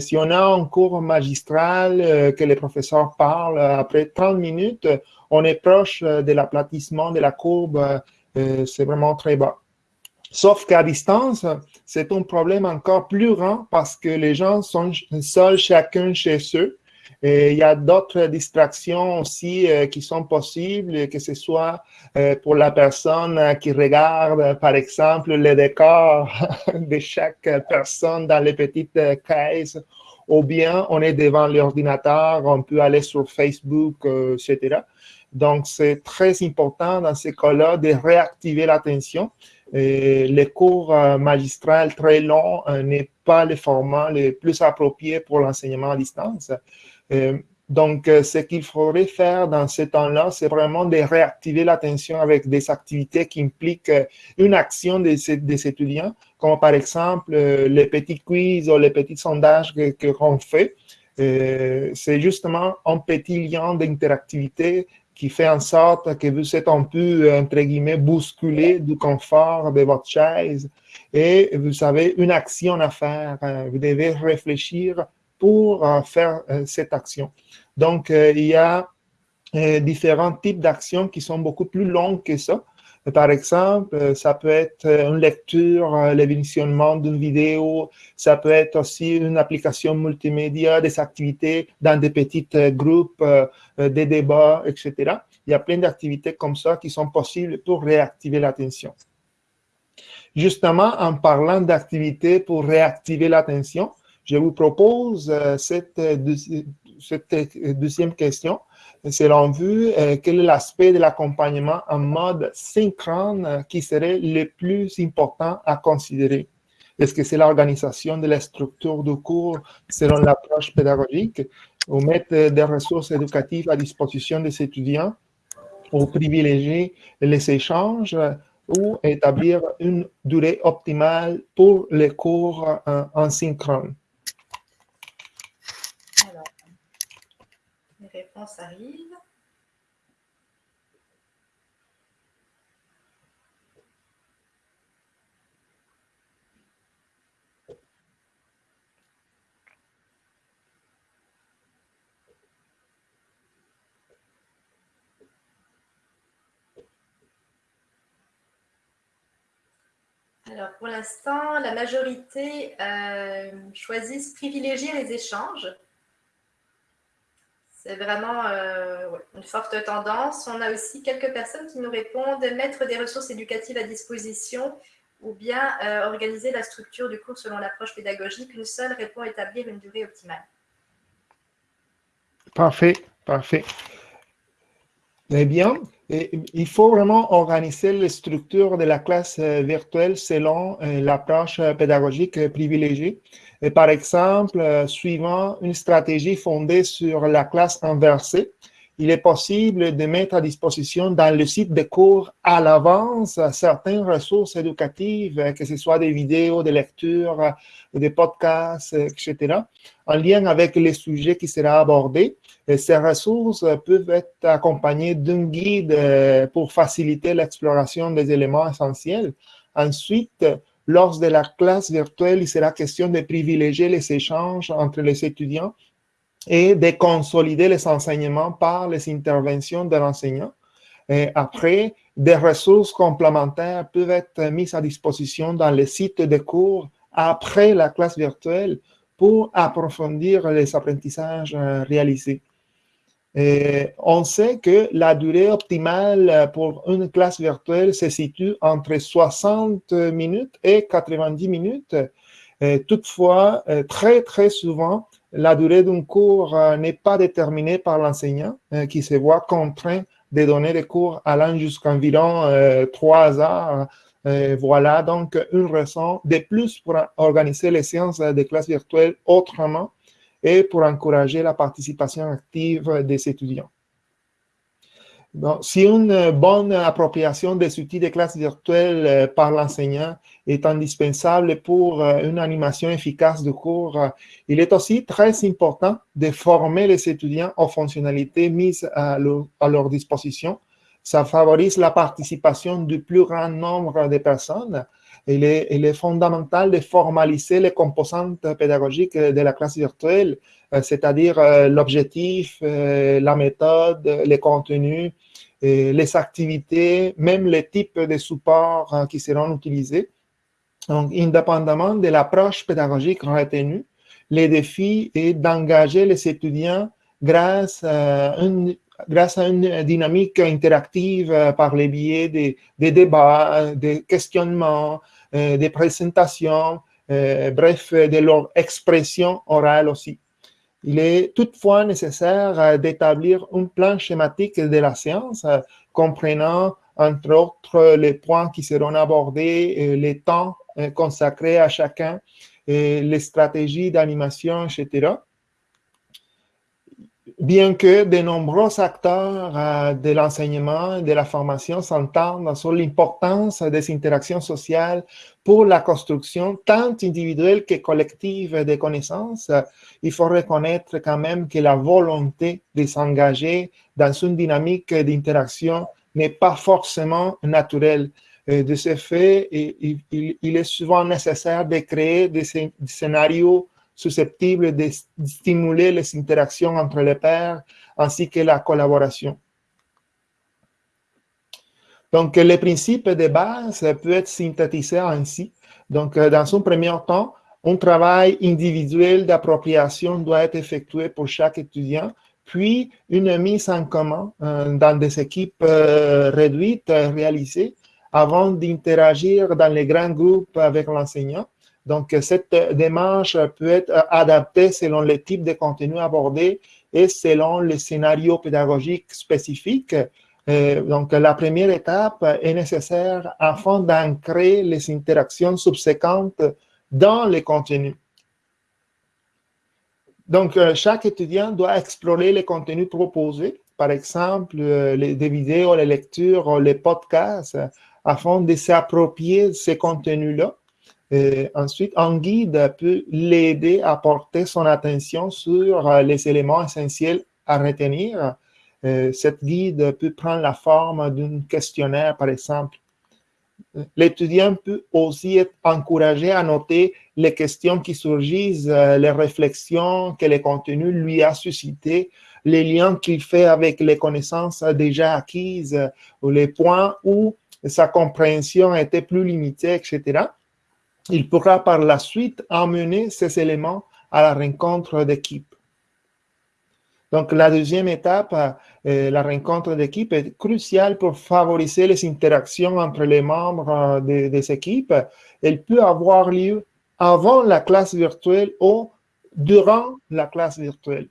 Si on a un cours magistral que le professeur parle après 30 minutes, on est proche de l'aplatissement de la courbe, c'est vraiment très bas. Sauf qu'à distance, c'est un problème encore plus grand parce que les gens sont seuls chacun chez eux il y a d'autres distractions aussi euh, qui sont possibles, que ce soit euh, pour la personne qui regarde, par exemple, le décor de chaque personne dans les petites caisses, ou bien on est devant l'ordinateur, on peut aller sur Facebook, euh, etc. Donc, c'est très important dans ces cas-là de réactiver l'attention. Les cours magistrales très longs n'est pas le format le plus approprié pour l'enseignement à distance. Euh, donc, euh, ce qu'il faudrait faire dans ce temps-là, c'est vraiment de réactiver l'attention avec des activités qui impliquent euh, une action des, étudiants, comme par exemple les petits quiz ou les petits sondages que qu'on fait. c'est justement un petit lien d'interactivité qui fait en sorte que vous êtes un peu, entre guillemets, bousculé du confort de votre chaise et vous avez une action à faire. Vous devez réfléchir pour euh, faire euh, cette action. Donc, euh, il y a différents types d'actions qui sont beaucoup plus longues que ça. Par exemple, ça peut être une lecture, le visionnement d'une vidéo, ça peut être aussi une application multimédia, des activités dans des petits groupes, des débats, etc. Il y a plein d'activités comme ça qui sont possibles pour réactiver l'attention. Justement, en parlant d'activités pour réactiver l'attention, je vous propose euh, cette, euh, euh, deuxième question. Selon vous, quel est l'aspect de l'accompagnement en mode synchrone qui serait le plus important à considérer? Est-ce que c'est l'organisation de la structure du cours selon l'approche pédagogique ou mettre des ressources éducatives à disposition des étudiants ou privilégier les échanges ou établir une durée optimale pour les cours en synchrone? Réponse arrive. Alors, pour l'instant, la majorité euh, choisissent privilégier les échanges C'est vraiment une forte tendance. On a aussi quelques personnes qui nous répondent mettre des ressources éducatives à disposition ou bien organiser la structure du cours selon l'approche pédagogique. Une seule répond à établir une durée optimale. Parfait, parfait. Eh bien, il faut vraiment organiser les structures de la classe euh, virtuelle selon euh, l'approche pédagogique privilégiée. Par exemple, euh, suivant une stratégie fondée sur la classe inversée, il est possible de mettre à disposition dans le site de cours à l'avance certaines ressources éducatives, que ce soit des vidéos, des lectures, des podcasts, etc., en lien avec les sujets qui seront abordés. Et ces ressources peuvent être accompagnées d'un guide euh, pour faciliter l'exploration des éléments essentiels. Ensuite, lors de la classe virtuelle, il sera question de privilégier les échanges entre les étudiants et de consolider les enseignements par les interventions de l'enseignant. Après, des ressources complémentaires peuvent être mises à disposition dans les sites de cours après la classe virtuelle pour approfondir les apprentissages euh, réalisés. Et on sait que la durée optimale pour une classe virtuelle se situe entre 60 minutes et 90 minutes. toutefois, euh, très, très souvent, la durée d'un cours euh, n'est pas déterminée par l'enseignant euh, qui se voit contraint de donner des cours allant jusqu'à environ euh, trois heures. voilà donc une raison de plus pour organiser les séances de classe virtuelle autrement et pour encourager la participation active des étudiants si une bonne appropriation des outils de classe virtuelle euh, par l'enseignant est indispensable pour euh, une animation efficace du cours, euh, il est aussi très important de former les étudiants aux fonctionnalités mises à leur, disposition. Ça favorise la participation du plus grand nombre de personnes. Il est, fondamental de formaliser les composantes pédagogiques de la classe virtuelle, c'est-à-dire l'objectif, la méthode, les contenus, les activités, même les types de supports hein, qui seront utilisés. Donc, indépendamment de l'approche pédagogique retenue, le défi est d'engager les étudiants grâce à, une, dynamique interactive euh, par les biais des, débats, des questionnements, euh, des présentations, euh, bref, de leur expression orale aussi. Il est toutefois nécessaire d'établir un plan schématique de la séance comprenant entre autres les points qui seront abordés, les temps consacrés à chacun, les stratégies d'animation, etc bien que de nombreux acteurs euh, de l'enseignement et de la formation s'entendent sur l'importance des interactions sociales pour la construction tant individuelle que collective des connaissances, il faut reconnaître quand même que la volonté de s'engager dans une dynamique d'interaction n'est pas forcément naturelle. de ce fait, il, est souvent nécessaire de créer des scénarios susceptibles de stimuler les interactions entre les pairs ainsi que la collaboration. Donc, les principes de base peuvent être synthétisés ainsi. Donc, dans un premier temps, un travail individuel d'appropriation doit être effectué pour chaque étudiant, puis une mise en commun euh, dans des équipes euh, réduites réalisées avant d'interagir dans les grands groupes avec l'enseignant. Donc, cette démarche peut être adaptée selon le type de contenu abordé et selon les scénarios pédagogiques spécifiques. Euh, donc, la première étape est nécessaire afin d'ancrer les interactions subséquentes dans les contenus. Donc, euh, chaque étudiant doit explorer les contenus proposés, par exemple, euh, les, vidéos, les lectures, les podcasts, afin de s'approprier ces contenus-là ensuite, un guide peut l'aider à porter son attention sur euh, les éléments essentiels à retenir. Euh, cette guide peut prendre la forme d'un questionnaire, par exemple. L'étudiant peut aussi être encouragé à noter les questions qui surgissent, euh, les réflexions que le contenu lui a suscitées, les liens qu'il fait avec les connaissances déjà acquises ou les points où sa compréhension était plus limitée, etc il pourra par la suite amener ces éléments à la rencontre d'équipe. Donc, la deuxième étape, la rencontre d'équipe, est cruciale pour favoriser les interactions entre les membres des équipes. Elle peut avoir lieu avant la classe virtuelle ou durant la classe virtuelle.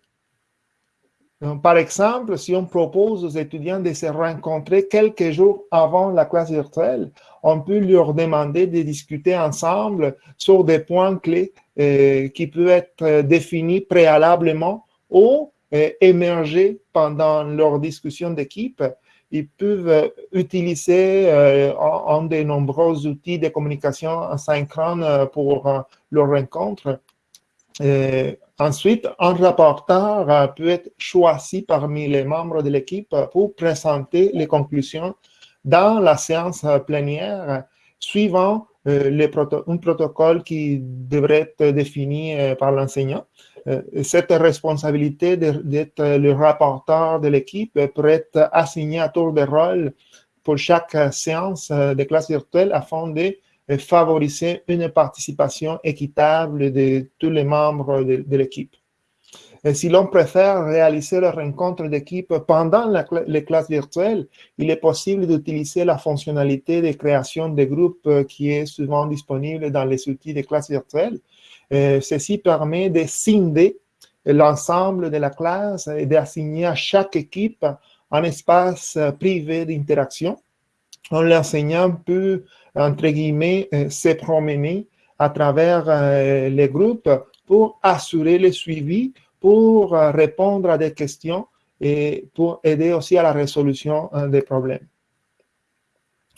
par exemple, si on propose aux étudiants de se rencontrer quelques jours avant la classe virtuelle, on peut leur demander de discuter ensemble sur des points clés euh, qui peuvent être définis préalablement ou euh, émerger pendant leur discussion d'équipe ils peuvent euh, utiliser euh, un, des nombreux outils de communication asynchrone euh, pour leur rencontre. ensuite, un rapporteur peut être choisi parmi les membres de l'équipe pour présenter les conclusions dans la séance plénière suivant un protocole qui devrait être défini par l'enseignant. Euh, cette responsabilité d'être le rapporteur de l'équipe pourrait être assignée à tour de rôle pour chaque séance de classe virtuelle afin de favoriser une participation équitable de tous les membres de, l'équipe. Si l'on préfère réaliser la rencontre d'équipe pendant les classes virtuelles, il est possible d'utiliser la fonctionnalité de création de groupes qui est souvent disponible dans les outils de classe virtuelle. Euh, ceci permet de scinder l'ensemble de la classe et d'assigner à chaque équipe un espace privé d'interaction. L'enseignant peut, entre guillemets, euh, se promener à travers euh, les groupes pour assurer le suivi, pour répondre à des questions et pour aider aussi à la résolution des problèmes.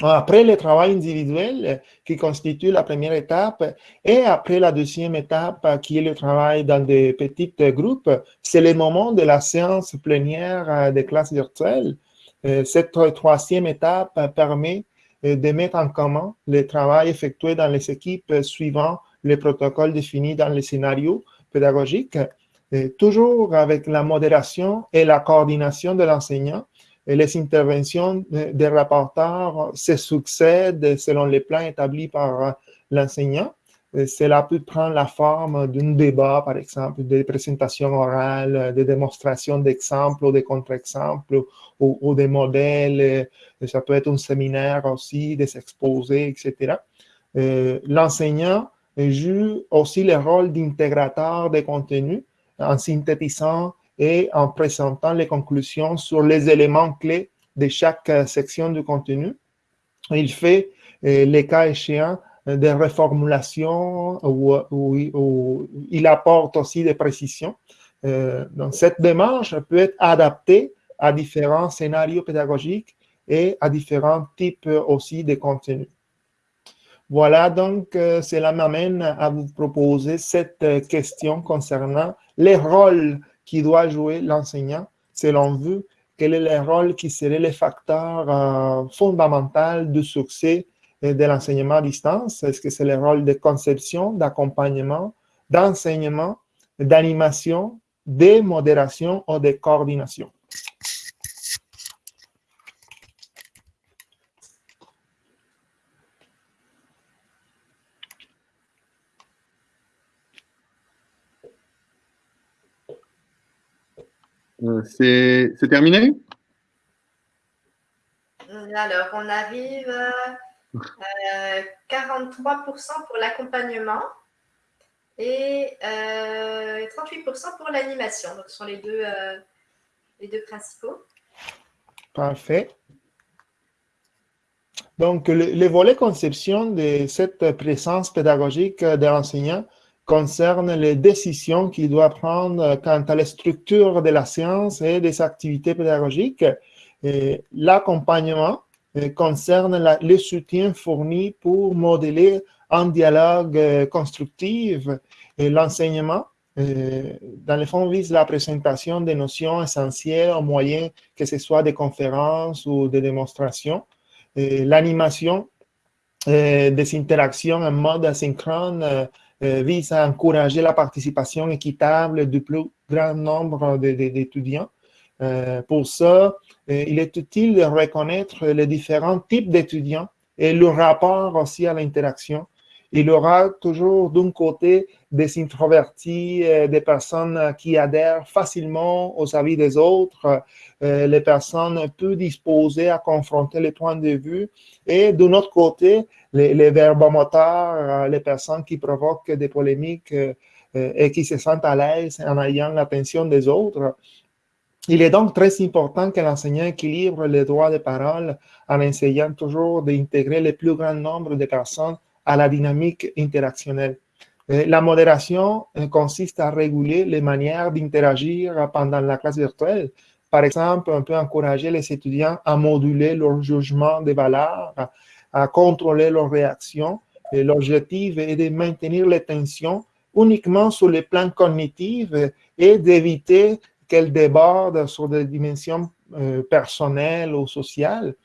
Après le travail individuel qui constitue la première étape et après la deuxième étape qui est le travail dans des petits groupes, c'est le moment de la séance plénière des classes virtuelles. Euh, cette troisième étape permet euh, de mettre en commun le travail effectué dans les équipes suivant les protocoles définis dans les scénarios pédagogiques, euh, toujours avec la modération et la coordination de l'enseignant les interventions des rapporteurs se succèdent selon les plans établis par l'enseignant. Cela peut prendre la forme d'un débat, par exemple, des présentations orales, des démonstrations d'exemples ou de contre-exemples ou, des modèles. Ça peut être un séminaire aussi, des exposés, etc. Euh, l'enseignant joue aussi le rôle d'intégrateur des contenus en synthétisant et en présentant les conclusions sur les éléments clés de chaque euh, section du contenu. Il fait, euh, les cas échéants, euh, des reformulations ou, il apporte aussi des précisions. donc, cette démarche peut être adaptée à différents scénarios pédagogiques et à différents types aussi de contenus. Voilà, donc, cela m'amène à vous proposer cette question concernant les rôles qui doit jouer l'enseignant. Selon vous Quel est le rôle qui serait le facteur euh, fondamental du succès euh, de l'enseignement à distance? Est-ce que c'est le rôle de conception, d'accompagnement, d'enseignement, d'animation, de modération ou de coordination? Euh, c'est terminé? Alors, on arrive à 43% pour l'accompagnement et 38% euh, pour l'animation. Donc, ce sont les deux, euh, les deux principaux. Parfait. Donc, le, le, volet conception de cette présence pédagogique de l'enseignant concerne les décisions qu'il doit prendre quant à la structure de la science et des activités pédagogiques. L'accompagnement euh, concerne le soutien fourni pour modeler un dialogue euh, constructif. L'enseignement, euh, dans le fond, vise la présentation des notions essentielles au moyen que ce soit des conférences ou des démonstrations. L'animation des interactions en mode asynchrone euh, vise à encourager la participation équitable du plus grand nombre d'étudiants. Euh, pour ça, euh, il est utile de reconnaître les différents types d'étudiants et le rapport aussi à l'interaction. Il y aura toujours d'un côté des introvertis, des personnes qui adhèrent facilement aux avis des autres, les personnes peu disposées à confronter les points de vue, et d'un autre côté, les, les verbomoteurs, les personnes qui provoquent des polémiques et qui se sentent à l'aise en ayant l'attention des autres. Il est donc très important que l'enseignant équilibre les droits de parole en essayant toujours d'intégrer le plus grand nombre de personnes à la dynamique interactionnelle. La modération euh, consiste à réguler les manières d'interagir pendant la classe virtuelle. Par exemple, on peut encourager les étudiants à moduler leur jugement des valeurs, à contrôler leurs réactions. L'objectif est de maintenir les tensions uniquement sur le plan cognitif et d'éviter qu'elle déborde sur des dimensions euh, personnelles ou sociales.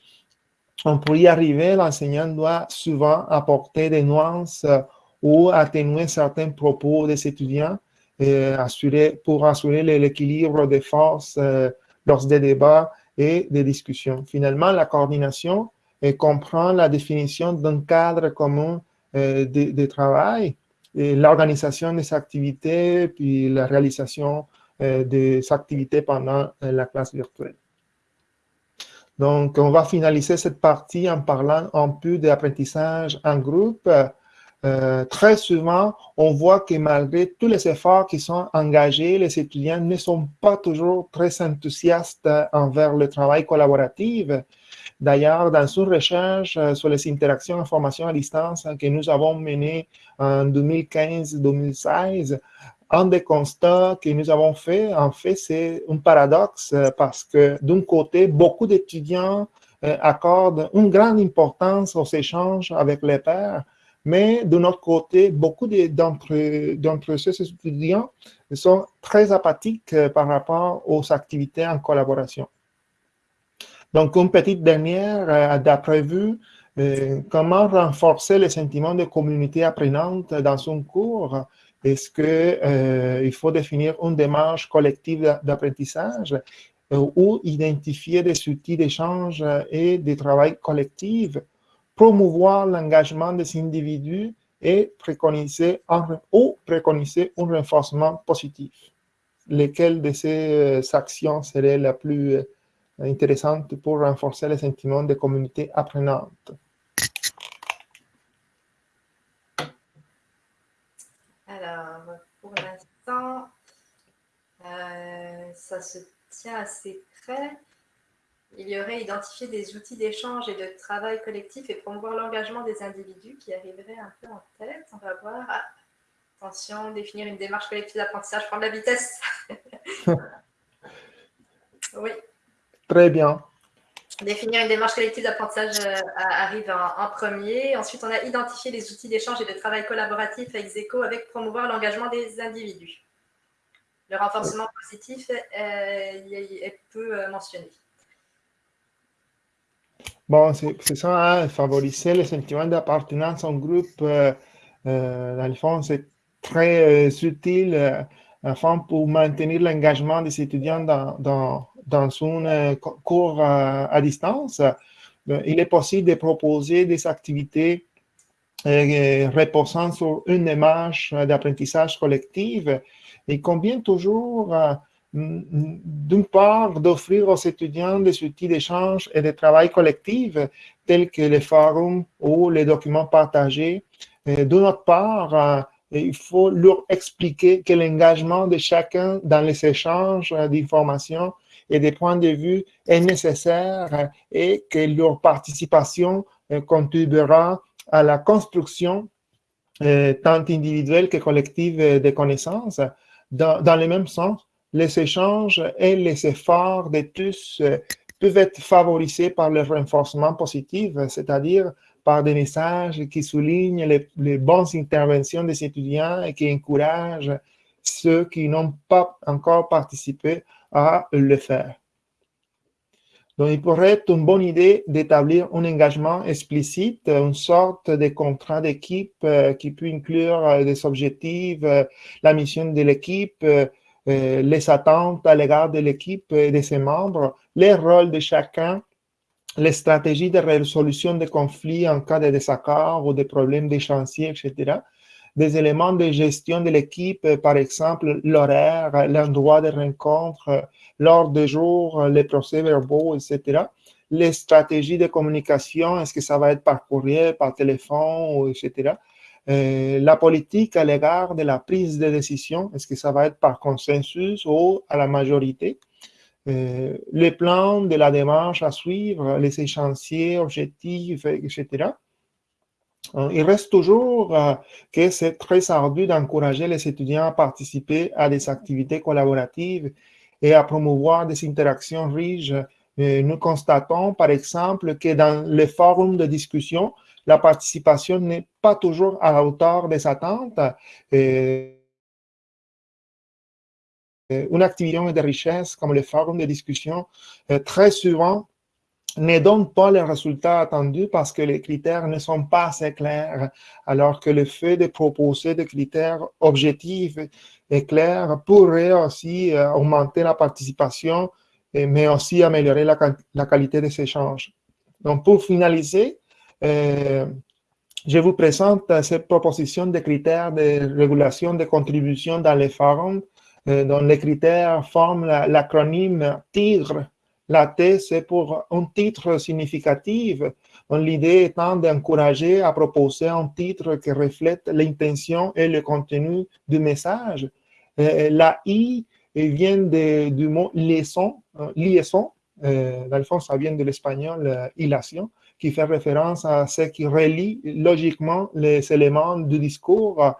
On pour y arriver, l'enseignant doit souvent apporter des nuances euh, ou atténuer certains propos des étudiants assurer, pour assurer l'équilibre des forces euh, lors des débats et des discussions. Finalement, la coordination comprend la définition d'un cadre commun de, de, travail, l'organisation des activités, puis la réalisation euh, des activités pendant euh, la classe virtuelle. Donc, on va finaliser cette partie en parlant un peu d'apprentissage en groupe. Euh, très souvent, on voit que malgré tous les efforts qui sont engagés, les étudiants ne sont pas toujours très enthousiastes envers le travail collaboratif. D'ailleurs, dans une recherche sur les interactions en formation à distance que nous avons menée en 2015-2016, un des constats que nous avons fait, en fait, c'est un paradoxe euh, parce que d'un côté, beaucoup d'étudiants euh, accordent une grande importance aux échanges avec les pairs, mais de notre côté, beaucoup d'entre ces étudiants sont très apathiques euh, par rapport aux activités en collaboration. Donc, une petite dernière, d'après vous, comment renforcer le sentiment de communauté apprenante dans un cours est-ce qu'il euh, faut définir une démarche collective d'apprentissage euh, ou identifier des outils d'échange et de travail collectif, promouvoir l'engagement des individus et préconiser un, ou préconiser un renforcement positif? Lesquelles de ces euh, actions seraient la plus intéressante pour renforcer le sentiment de communauté apprenante? pour l'instant, euh, ça se tient assez près. Il y aurait identifié des outils d'échange et de travail collectif et promouvoir l'engagement des individus qui arriveraient un peu en tête. On va voir. Ah, attention, définir une démarche collective d'apprentissage, prendre la vitesse. oui. Très bien. Définir une démarche collective d'apprentissage euh, arrive en, premier. Ensuite, on a identifié les outils d'échange et de travail collaboratif avec ECHO avec promouvoir l'engagement des individus. Le renforcement positif est, peu euh, mentionné. Bon, c'est ça, hein, favoriser le sentiment d'appartenance en groupe. Euh, dans le fond, c'est très utile enfin, pour maintenir l'engagement des étudiants dans, dans dans un euh, cours à, distance, euh, il est possible de proposer des activités euh, reposant sur une démarche d'apprentissage collectif. Il convient toujours, d'une part, d'offrir aux étudiants des outils d'échange et de travail collectif, tels que les forums ou les documents partagés. D'une autre part, il faut leur expliquer que l'engagement de chacun dans les échanges d'informations et des points de vue est nécessaire et que leur participation euh, contribuera à la construction euh, tant individuelle que collective euh, des connaissances. Dans, le même sens, les échanges et les efforts de tous peuvent être favorisés par le renforcement positif, c'est-à-dire par des messages qui soulignent les, bonnes interventions des étudiants et qui encouragent ceux qui n'ont pas encore participé à le faire. Donc, il pourrait être une bonne idée d'établir un engagement explicite, une sorte de contrat d'équipe euh, qui peut inclure euh, des objectifs, euh, la mission de l'équipe, les attentes à l'égard de l'équipe et de ses membres, les rôles de chacun les stratégies de résolution des conflits en cas de désaccord ou de problèmes de chantier, etc. Des éléments de gestion de l'équipe, par exemple l'horaire, l'endroit de rencontre, l'ordre de jour, les procès-verbaux, etc. Les stratégies de communication, est-ce que ça va être par courrier, par téléphone, etc. Euh, la politique à l'égard de la prise de décision, est-ce que ça va être par consensus ou à la majorité euh, les plans de la démarche à suivre, les échéanciers, objectifs, etc. Euh, il reste toujours euh, que c'est très ardu d'encourager les étudiants à participer à des activités collaboratives et à promouvoir des interactions riches. nous constatons, par exemple, que dans les forums de discussion, la participation n'est pas toujours à la hauteur des attentes. Une activité de richesse comme le forum de discussion, euh, très souvent, ne donne pas les résultats attendus parce que les critères ne sont pas assez clairs, alors que le fait de proposer des critères objectifs et clairs pourrait aussi euh, augmenter la participation, mais aussi améliorer la, qualité des échanges. Donc, pour finaliser, je vous présente cette proposition de critères de régulation des contributions dans les forums euh, dont les critères forment l'acronyme TIGRE. La T, c'est pour un titre significatif. L'idée étant d'encourager à proposer un titre qui reflète l'intention et le contenu du message. Euh, la I vient du mot liaison, euh, liaison. dans le fond, ça vient de l'espagnol hilation, qui fait référence à ce qui relie logiquement les éléments du discours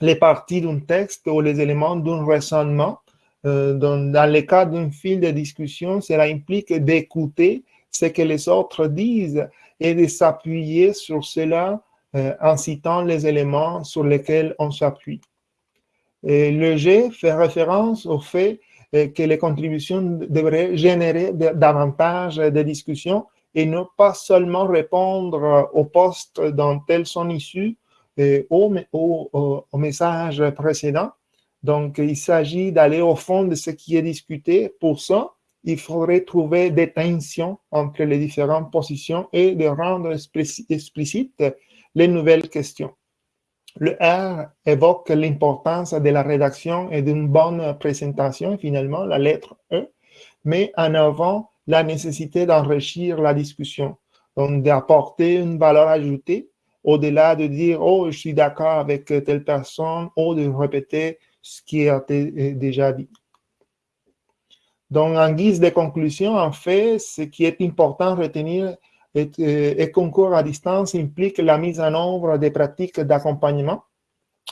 les parties d'un texte ou les éléments d'un raisonnement. Euh, dans, le cas d'un fil de discussion, cela implique d'écouter ce que les autres disent et de s'appuyer sur cela euh, en citant les éléments sur lesquels on s'appuie. Le G fait référence au fait euh, que les contributions devraient générer davantage de discussions et ne pas seulement répondre aux postes dont elles sont issues, au, au, au, message précédent. Donc, il s'agit d'aller au fond de ce qui est discuté. Pour ça, il faudrait trouver des tensions entre les différentes positions et de rendre explicites les nouvelles questions. Le R évoque l'importance de la rédaction et d'une bonne présentation, finalement, la lettre E, mais en avant la nécessité d'enrichir la discussion, donc d'apporter une valeur ajoutée au-delà de dire, oh, je suis d'accord avec telle personne, ou de répéter ce qui a été euh, déjà dit. Donc, en guise de conclusion, en fait, ce qui est important à retenir est, euh, concours à distance implique la mise en œuvre des pratiques d'accompagnement.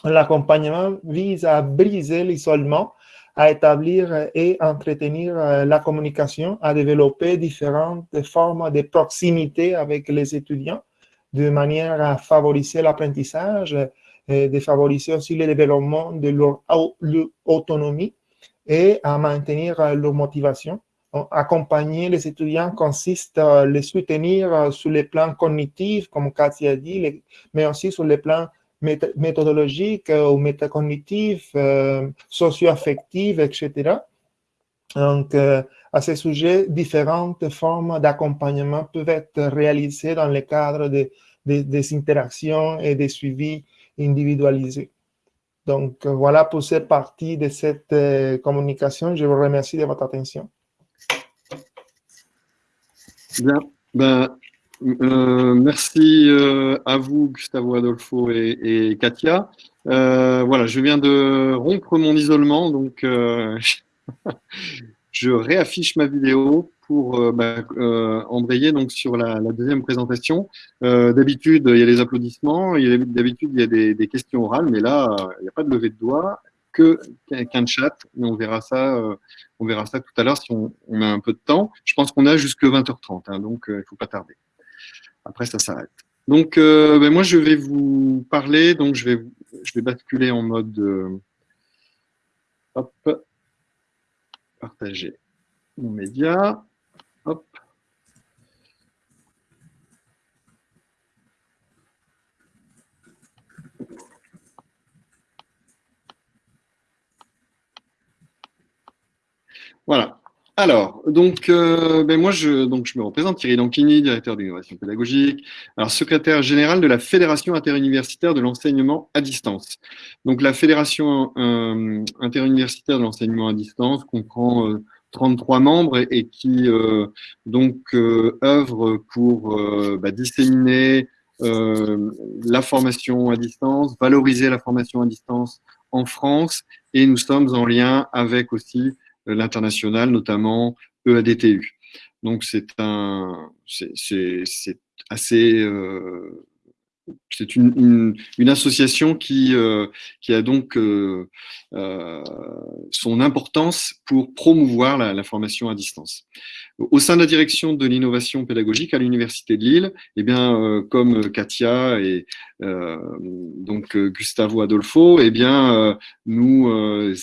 L'accompagnement vise à briser l'isolement, à établir et entretenir euh, la communication, à développer différentes formes de proximité avec les étudiants de manière à favoriser l'apprentissage, de favoriser aussi le développement de leur, autonomie et à maintenir leur motivation. accompagner les étudiants consiste à les soutenir sur les plans cognitifs, comme Cathy a dit, mais aussi sur les plans méthodologiques ou métacognitifs, socio-affectifs, etc. Donc, à ce sujet, différentes formes d'accompagnement peuvent être réalisées dans le cadre de, des interactions et des suivis individualisés. Donc, voilà pour cette partie de cette euh, communication. Je vous remercie de votre attention. Bien. Ben, euh, merci euh, à vous, Gustavo Adolfo et Katia. voilà, je viens de rompre mon isolement, donc je réaffiche ma vidéo pour euh, bah, euh, embrayer donc sur la, deuxième présentation. Euh, d'habitude, il y a les applaudissements, d'habitude, il y a des, questions orales, mais là, il n'y a pas de levée de doigts, que qu'un chat, et on verra ça, on verra ça tout à l'heure si on, a un peu de temps. Je pense qu'on a jusque 20h30, hein, donc il ne faut pas tarder. Après, ça s'arrête. Donc, ben, moi, je vais vous parler, donc je vais, je vais basculer en mode... hop, partager mon média. Hop. Voilà. Alors, donc, euh, ben moi, je, donc, je me représente, Thierry Dankini, directeur d'innovation pédagogique, alors secrétaire général de la Fédération interuniversitaire de l'enseignement à distance. Donc, la Fédération euh, interuniversitaire de l'enseignement à distance comprend 33 membres et, qui donc œuvre pour bah, disséminer la formation à distance, valoriser la formation à distance en France, et nous sommes en lien avec aussi l'international, notamment EADTU. Donc c'est un, c'est assez, euh, c'est une, association qui, euh, a donc euh, son importance pour promouvoir la, formation à distance. Au sein de la direction de l'innovation pédagogique à l'Université de Lille, eh bien, euh, comme Katia et euh, donc Gustavo Adolfo, eh bien, nous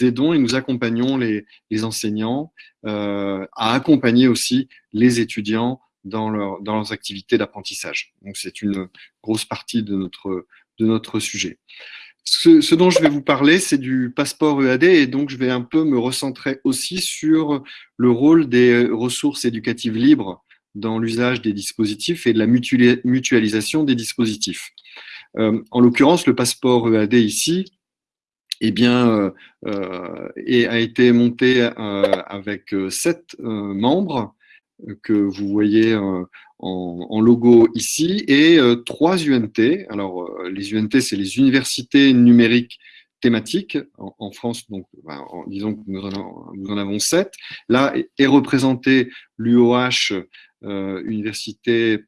aidons et nous accompagnons les enseignants à accompagner aussi les étudiants dans, dans leurs activités d'apprentissage. Donc, c'est une grosse partie de notre, de notre sujet. Ce, dont je vais vous parler, c'est du passeport EAD et donc je vais un peu me recentrer aussi sur le rôle des ressources éducatives libres dans l'usage des dispositifs et de la mutualisation des dispositifs. Euh, en l'occurrence, le passeport EAD ici eh bien, euh, euh, et a été monté avec sept membres que vous voyez en, logo ici, et euh, trois UNT. Alors, euh, les UNT, c'est les universités numériques thématiques en, France, donc ben, disons que nous en, avons sept. Là est représenté l'UOH, euh, Université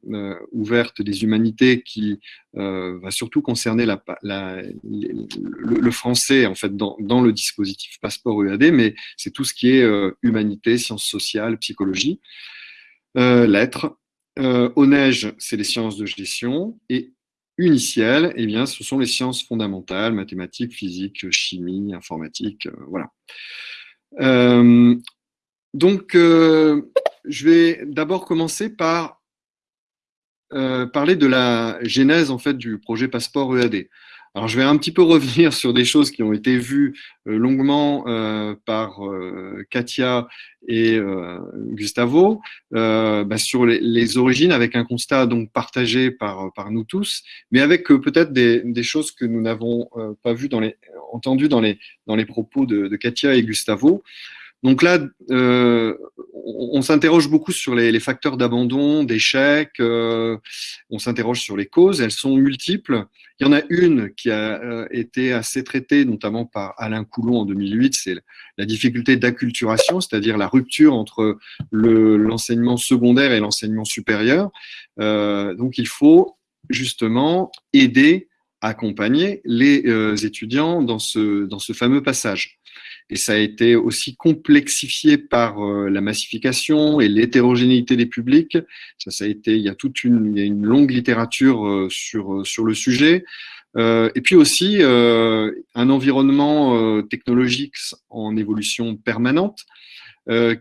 ouverte des humanités, qui va surtout concerner le, français en fait dans, le dispositif passeport EAD, mais c'est tout ce qui est humanité, sciences sociales, psychologie, lettres, euh, au neige, c'est les sciences de gestion. Et uniciel, eh bien, ce sont les sciences fondamentales, mathématiques, physique, chimie, informatique, euh, voilà. Euh, donc, je vais d'abord commencer par parler de la genèse en fait du projet Passeport EAD. Alors, je vais un petit peu revenir sur des choses qui ont été vues euh, longuement euh, par euh, Katia et Gustavo, bah, sur les, origines, avec un constat donc partagé par, nous tous, mais avec peut-être des, choses que nous n'avons pas vues entendues dans les, propos de Katia et Gustavo. Donc là, euh, on, s'interroge beaucoup sur les, facteurs d'abandon, d'échec, euh, on s'interroge sur les causes, elles sont multiples. Il y en a une qui a euh, été assez traitée, notamment par Alain Coulon en 2008, c'est la difficulté d'acculturation, c'est-à-dire la rupture entre l'enseignement secondaire et l'enseignement supérieur. donc il faut justement aider, accompagner les étudiants dans ce, dans ce fameux passage et ça a été aussi complexifié par euh, la massification et l'hétérogénéité des publics. Ça, ça a été, il y a toute une, il y a une longue littérature euh, sur euh, sur le sujet. et puis aussi un environnement technologique en évolution permanente,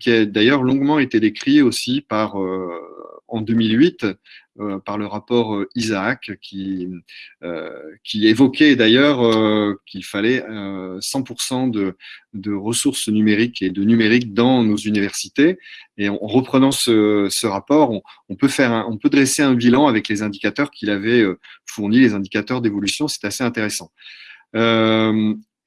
qui a d'ailleurs longuement été décrit aussi par en 2008 euh, par le rapport euh, Isaac qui, euh, qui évoquait d'ailleurs qu'il fallait 100% de, ressources numériques et de numérique dans nos universités. Et en, reprenant ce, rapport, on, peut dresser un bilan avec les indicateurs qu'il avait fournis, les indicateurs d'évolution. C'est assez intéressant.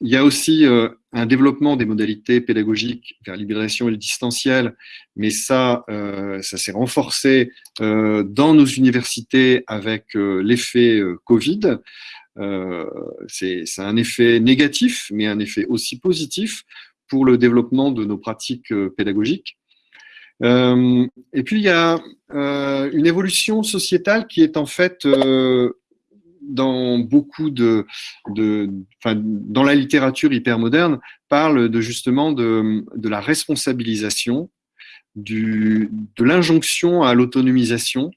Il y a aussi euh, un développement des modalités pédagogiques vers l'hybridation et le distanciel, mais ça, euh, ça s'est renforcé euh, dans nos universités avec l'effet Covid. C'est un effet négatif, mais un effet aussi positif pour le développement de nos pratiques pédagogiques. et puis, il y a une évolution sociétale qui est en fait dans beaucoup de, dans la littérature hyper moderne, parle de justement de, de la responsabilisation, du, de l'injonction à l'autonomisation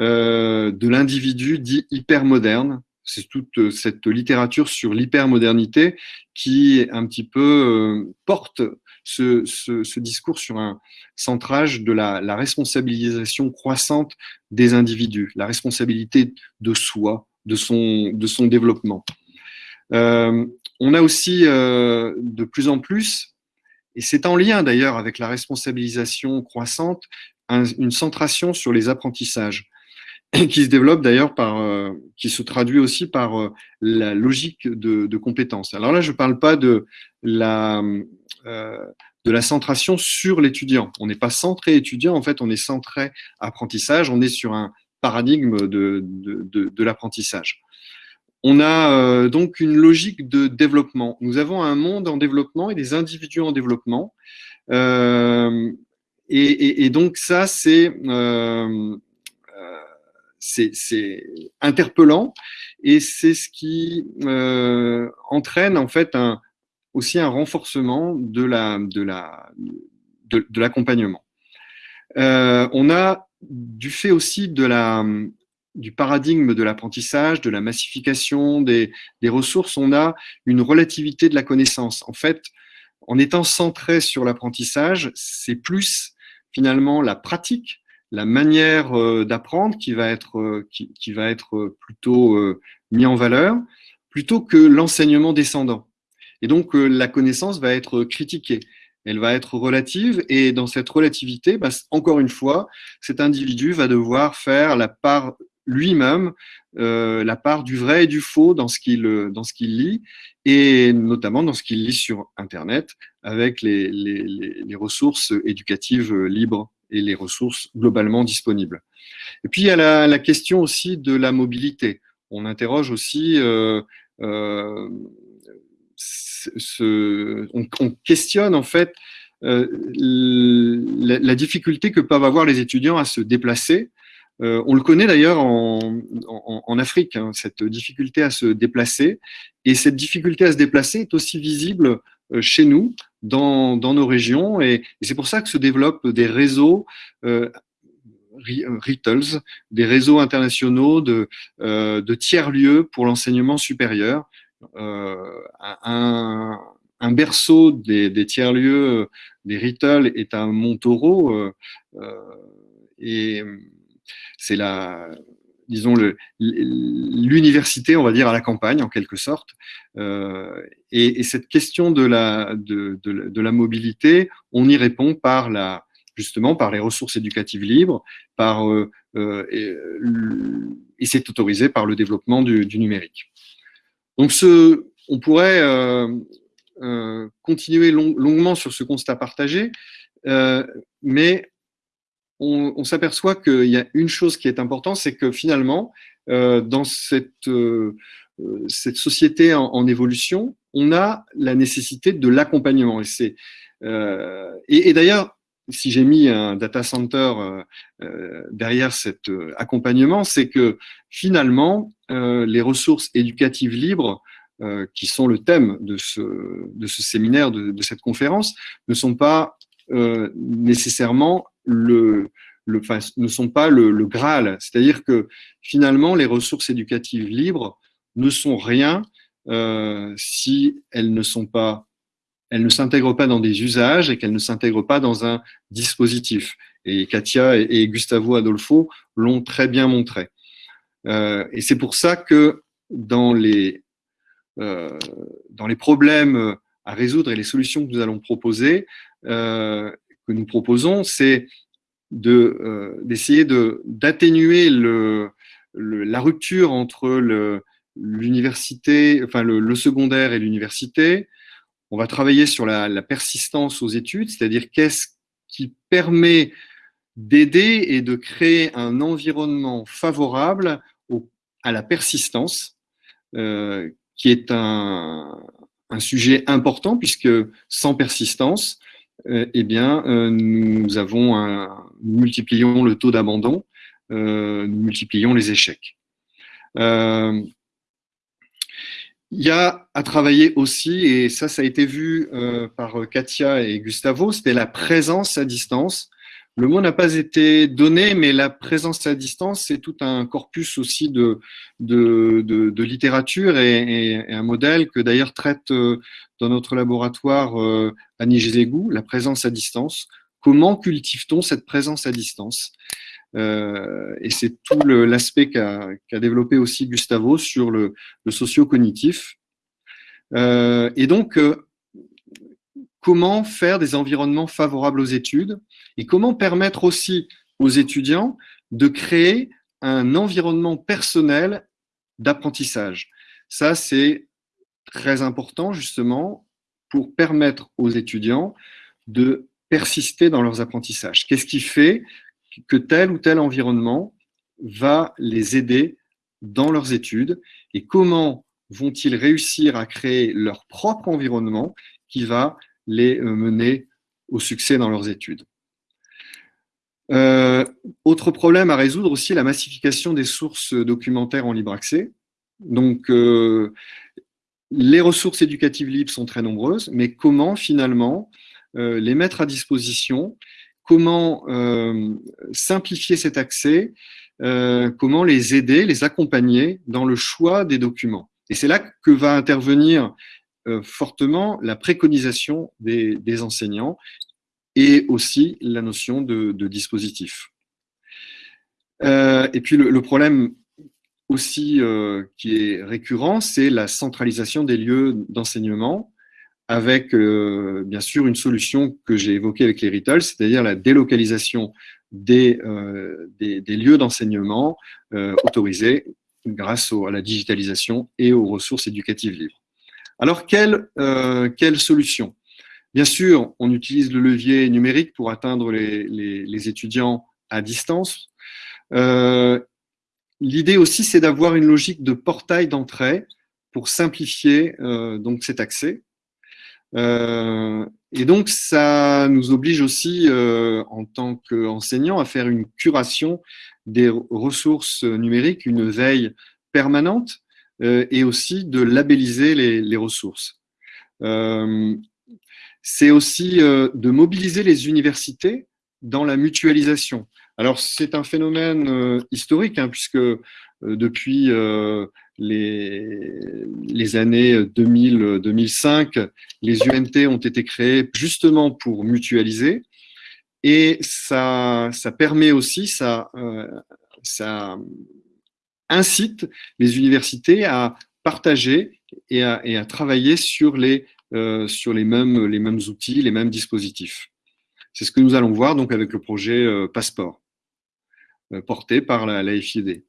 euh, de l'individu dit hyper moderne. C'est toute cette littérature sur l'hypermodernité qui un petit peu euh, porte ce, ce, discours sur un centrage de la responsabilisation croissante des individus, la responsabilité de soi, de son, de développement. Euh, on a aussi euh, de plus en plus et c'est en lien d'ailleurs avec la responsabilisation croissante, une centration sur les apprentissages qui se développe d'ailleurs par, euh, qui se traduit aussi par la logique de, de compétences. Alors là, je ne parle pas de la, de la centration sur l'étudiant. On n'est pas centré étudiant, en fait, on est centré apprentissage, on est sur un paradigme de, de, l'apprentissage. On a euh, donc une logique de développement. Nous avons un monde en développement et des individus en développement. Euh, et, donc ça, c'est euh, c'est interpellant et c'est ce qui entraîne en fait un, aussi un renforcement de la de la de, l'accompagnement. On a du fait aussi de la du paradigme de l'apprentissage, de la massification des, des ressources, on a une relativité de la connaissance. En fait, en étant centré sur l'apprentissage, c'est plus finalement la pratique la manière euh, d'apprendre qui va être euh, qui, va être euh, plutôt mis en valeur plutôt que l'enseignement descendant. Et donc la connaissance va être critiquée, elle va être relative et dans cette relativité, bah, encore une fois, cet individu va devoir faire la part lui-même, la part du vrai et du faux dans ce qu'il dans ce qu'il lit et notamment dans ce qu'il lit sur Internet avec les, ressources éducatives libres et les ressources globalement disponibles. Et puis, il y a la, question aussi de la mobilité. On interroge aussi, euh, euh, on, questionne en fait euh, la, difficulté que peuvent avoir les étudiants à se déplacer. on le connaît d'ailleurs en, Afrique, hein, cette difficulté à se déplacer. Et cette difficulté à se déplacer est aussi visible chez nous, dans, nos régions. Et, c'est pour ça que se développent des réseaux euh, des réseaux internationaux de, euh, de tiers-lieux pour l'enseignement supérieur. Euh, un, un, berceau des, tiers-lieux des RITL est à Montaureau. Euh, euh, et c'est la, disons, l'université, on va dire, à la campagne, en quelque sorte. Euh, et, et, cette question de la, de, de, la mobilité, on y répond par la, justement par les ressources éducatives libres, par, euh, euh et, c'est autorisé par le développement du, numérique. Donc, ce, on pourrait euh, euh continuer long, longuement sur ce constat partagé, euh, mais on, s'aperçoit qu'il y a une chose qui est importante, c'est que finalement, euh, dans cette, cette société en, évolution, on a la nécessité de l'accompagnement. Et, et, et d'ailleurs, si j'ai mis un data center derrière cet accompagnement, c'est que finalement, les ressources éducatives libres qui sont le thème de ce, de ce séminaire, de, cette conférence, ne sont pas euh, nécessairement le, le, ne sont pas le, Graal. C'est-à-dire que finalement, les ressources éducatives libres ne sont rien euh, si elles ne sont pas, elles ne s'intègrent pas dans des usages et qu'elles ne s'intègrent pas dans un dispositif. Et Katia et, Gustavo Adolfo l'ont très bien montré. Euh, et c'est pour ça que dans les, euh, dans les problèmes à résoudre et les solutions que nous allons proposer, euh, que nous proposons, c'est de d'essayer de d'atténuer la rupture entre l'université, enfin le, secondaire et l'université. On va travailler sur la, persistance aux études, c'est-à-dire qu'est-ce qui permet d'aider et de créer un environnement favorable à la persistance, euh, qui est un, sujet important puisque sans persistance, euh, eh bien, euh, nous avons nous multiplions le taux d'abandon, nous multiplions les échecs. Il y a à travailler aussi, et ça, ça a été vu par Katia et Gustavo, c'était la présence à distance. Le mot n'a pas été donné, mais la présence à distance, c'est tout un corpus aussi de, de, de, littérature et, un modèle que d'ailleurs traite euh, dans notre laboratoire euh, Annie Gézégou, la présence à distance. Comment cultive-t-on cette présence à distance? Euh, Et c'est tout l'aspect qu'a qu développé aussi Gustavo sur le, le socio-cognitif. Euh, et donc, euh, comment faire des environnements favorables aux études et comment permettre aussi aux étudiants de créer un environnement personnel d'apprentissage? Ça, c'est très important justement pour permettre aux étudiants de persister dans leurs apprentissages. Qu'est-ce qui fait que tel ou tel environnement va les aider dans leurs études et comment vont-ils réussir à créer leur propre environnement qui va les euh, mener au succès dans leurs études? Euh, autre problème à résoudre aussi, la massification des sources documentaires en libre accès. Donc, euh, les ressources éducatives libres sont très nombreuses, mais comment finalement les mettre à disposition. Comment simplifier cet accès Comment les aider, les accompagner dans le choix des documents. Et c'est là que va intervenir fortement la préconisation des enseignants et aussi la notion de, dispositif. Euh, et puis le, problème aussi euh, qui est récurrent, c'est la centralisation des lieux d'enseignement avec euh, bien sûr une solution que j'ai évoquée avec les c'est-à-dire la délocalisation des, des, lieux d'enseignement autorisés grâce à la digitalisation et aux ressources éducatives libres. Alors, quelle, quelle solution? Bien sûr, on utilise le levier numérique pour atteindre les, étudiants à distance. Euh, l'idée aussi, c'est d'avoir une logique de portail d'entrée pour simplifier euh, donc cet accès. Euh, et donc, ça nous oblige aussi, en tant qu'enseignants, à faire une curation des ressources numériques, une veille permanente, et aussi de labelliser les, ressources c'est aussi euh, de mobiliser les universités dans la mutualisation. Alors, c'est un phénomène euh, historique, hein, puisque euh, depuis les, années 2000-2005, les UNT ont été créées justement pour mutualiser. Et ça, ça permet aussi, ça, ça incite les universités à partager et à, travailler sur les euh, sur les mêmes, les mêmes outils, les mêmes dispositifs. C'est ce que nous allons voir donc avec le projet euh, Passeport, euh, porté par la, la FID.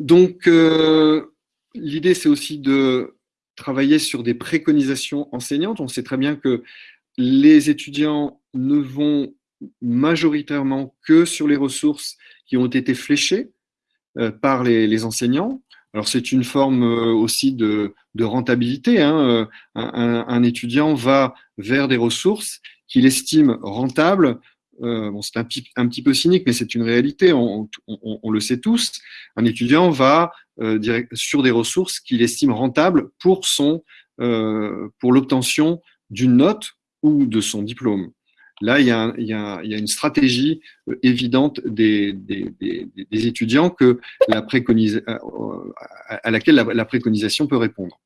Donc, l'idée, c'est aussi de travailler sur des préconisations enseignantes. On sait très bien que les étudiants ne vont majoritairement que sur les ressources qui ont été fléchées par les enseignants. Alors c'est une forme euh, aussi de, rentabilité. Hein. Euh, un, étudiant va vers des ressources qu'il estime rentables. Euh, c'est un, petit peu cynique, mais c'est une réalité, on, le sait tous. Un étudiant va sur des ressources qu'il estime rentables pour, son, pour l'obtention d'une note ou de son diplôme. Là, il y a, une stratégie euh, évidente des, étudiants que la euh, à laquelle la, préconisation peut répondre.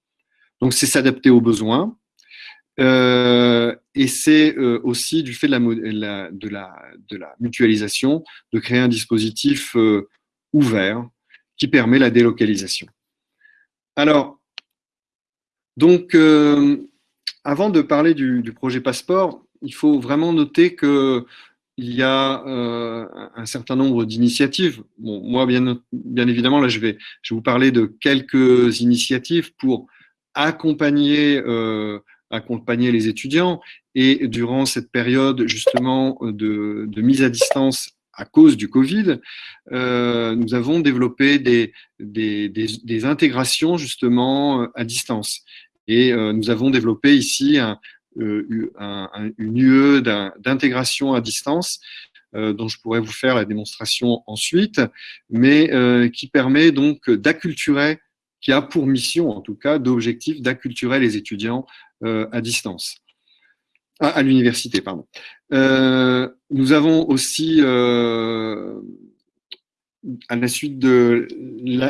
Donc, c'est s'adapter aux besoins. Euh, et c'est aussi du fait de la, mutualisation de créer un dispositif ouvert qui permet la délocalisation. Alors, donc, avant de parler du projet Passeport, il faut vraiment noter qu'il y a euh, un certain nombre d'initiatives. Bon, moi, bien, évidemment, là, je vais, je vais vous parler de quelques initiatives pour accompagner, euh, accompagner les étudiants. Et durant cette période, justement, de, mise à distance à cause du Covid, euh, nous avons développé des, des, des, intégrations, justement, à distance. Et nous avons développé ici un, euh, une UE d'intégration à distance euh, dont je pourrais vous faire la démonstration ensuite, mais euh, qui permet donc d'acculturer, qui a pour mission en tout cas d'objectif d'acculturer les étudiants à distance, à, l'université, pardon. nous avons aussi, à la suite de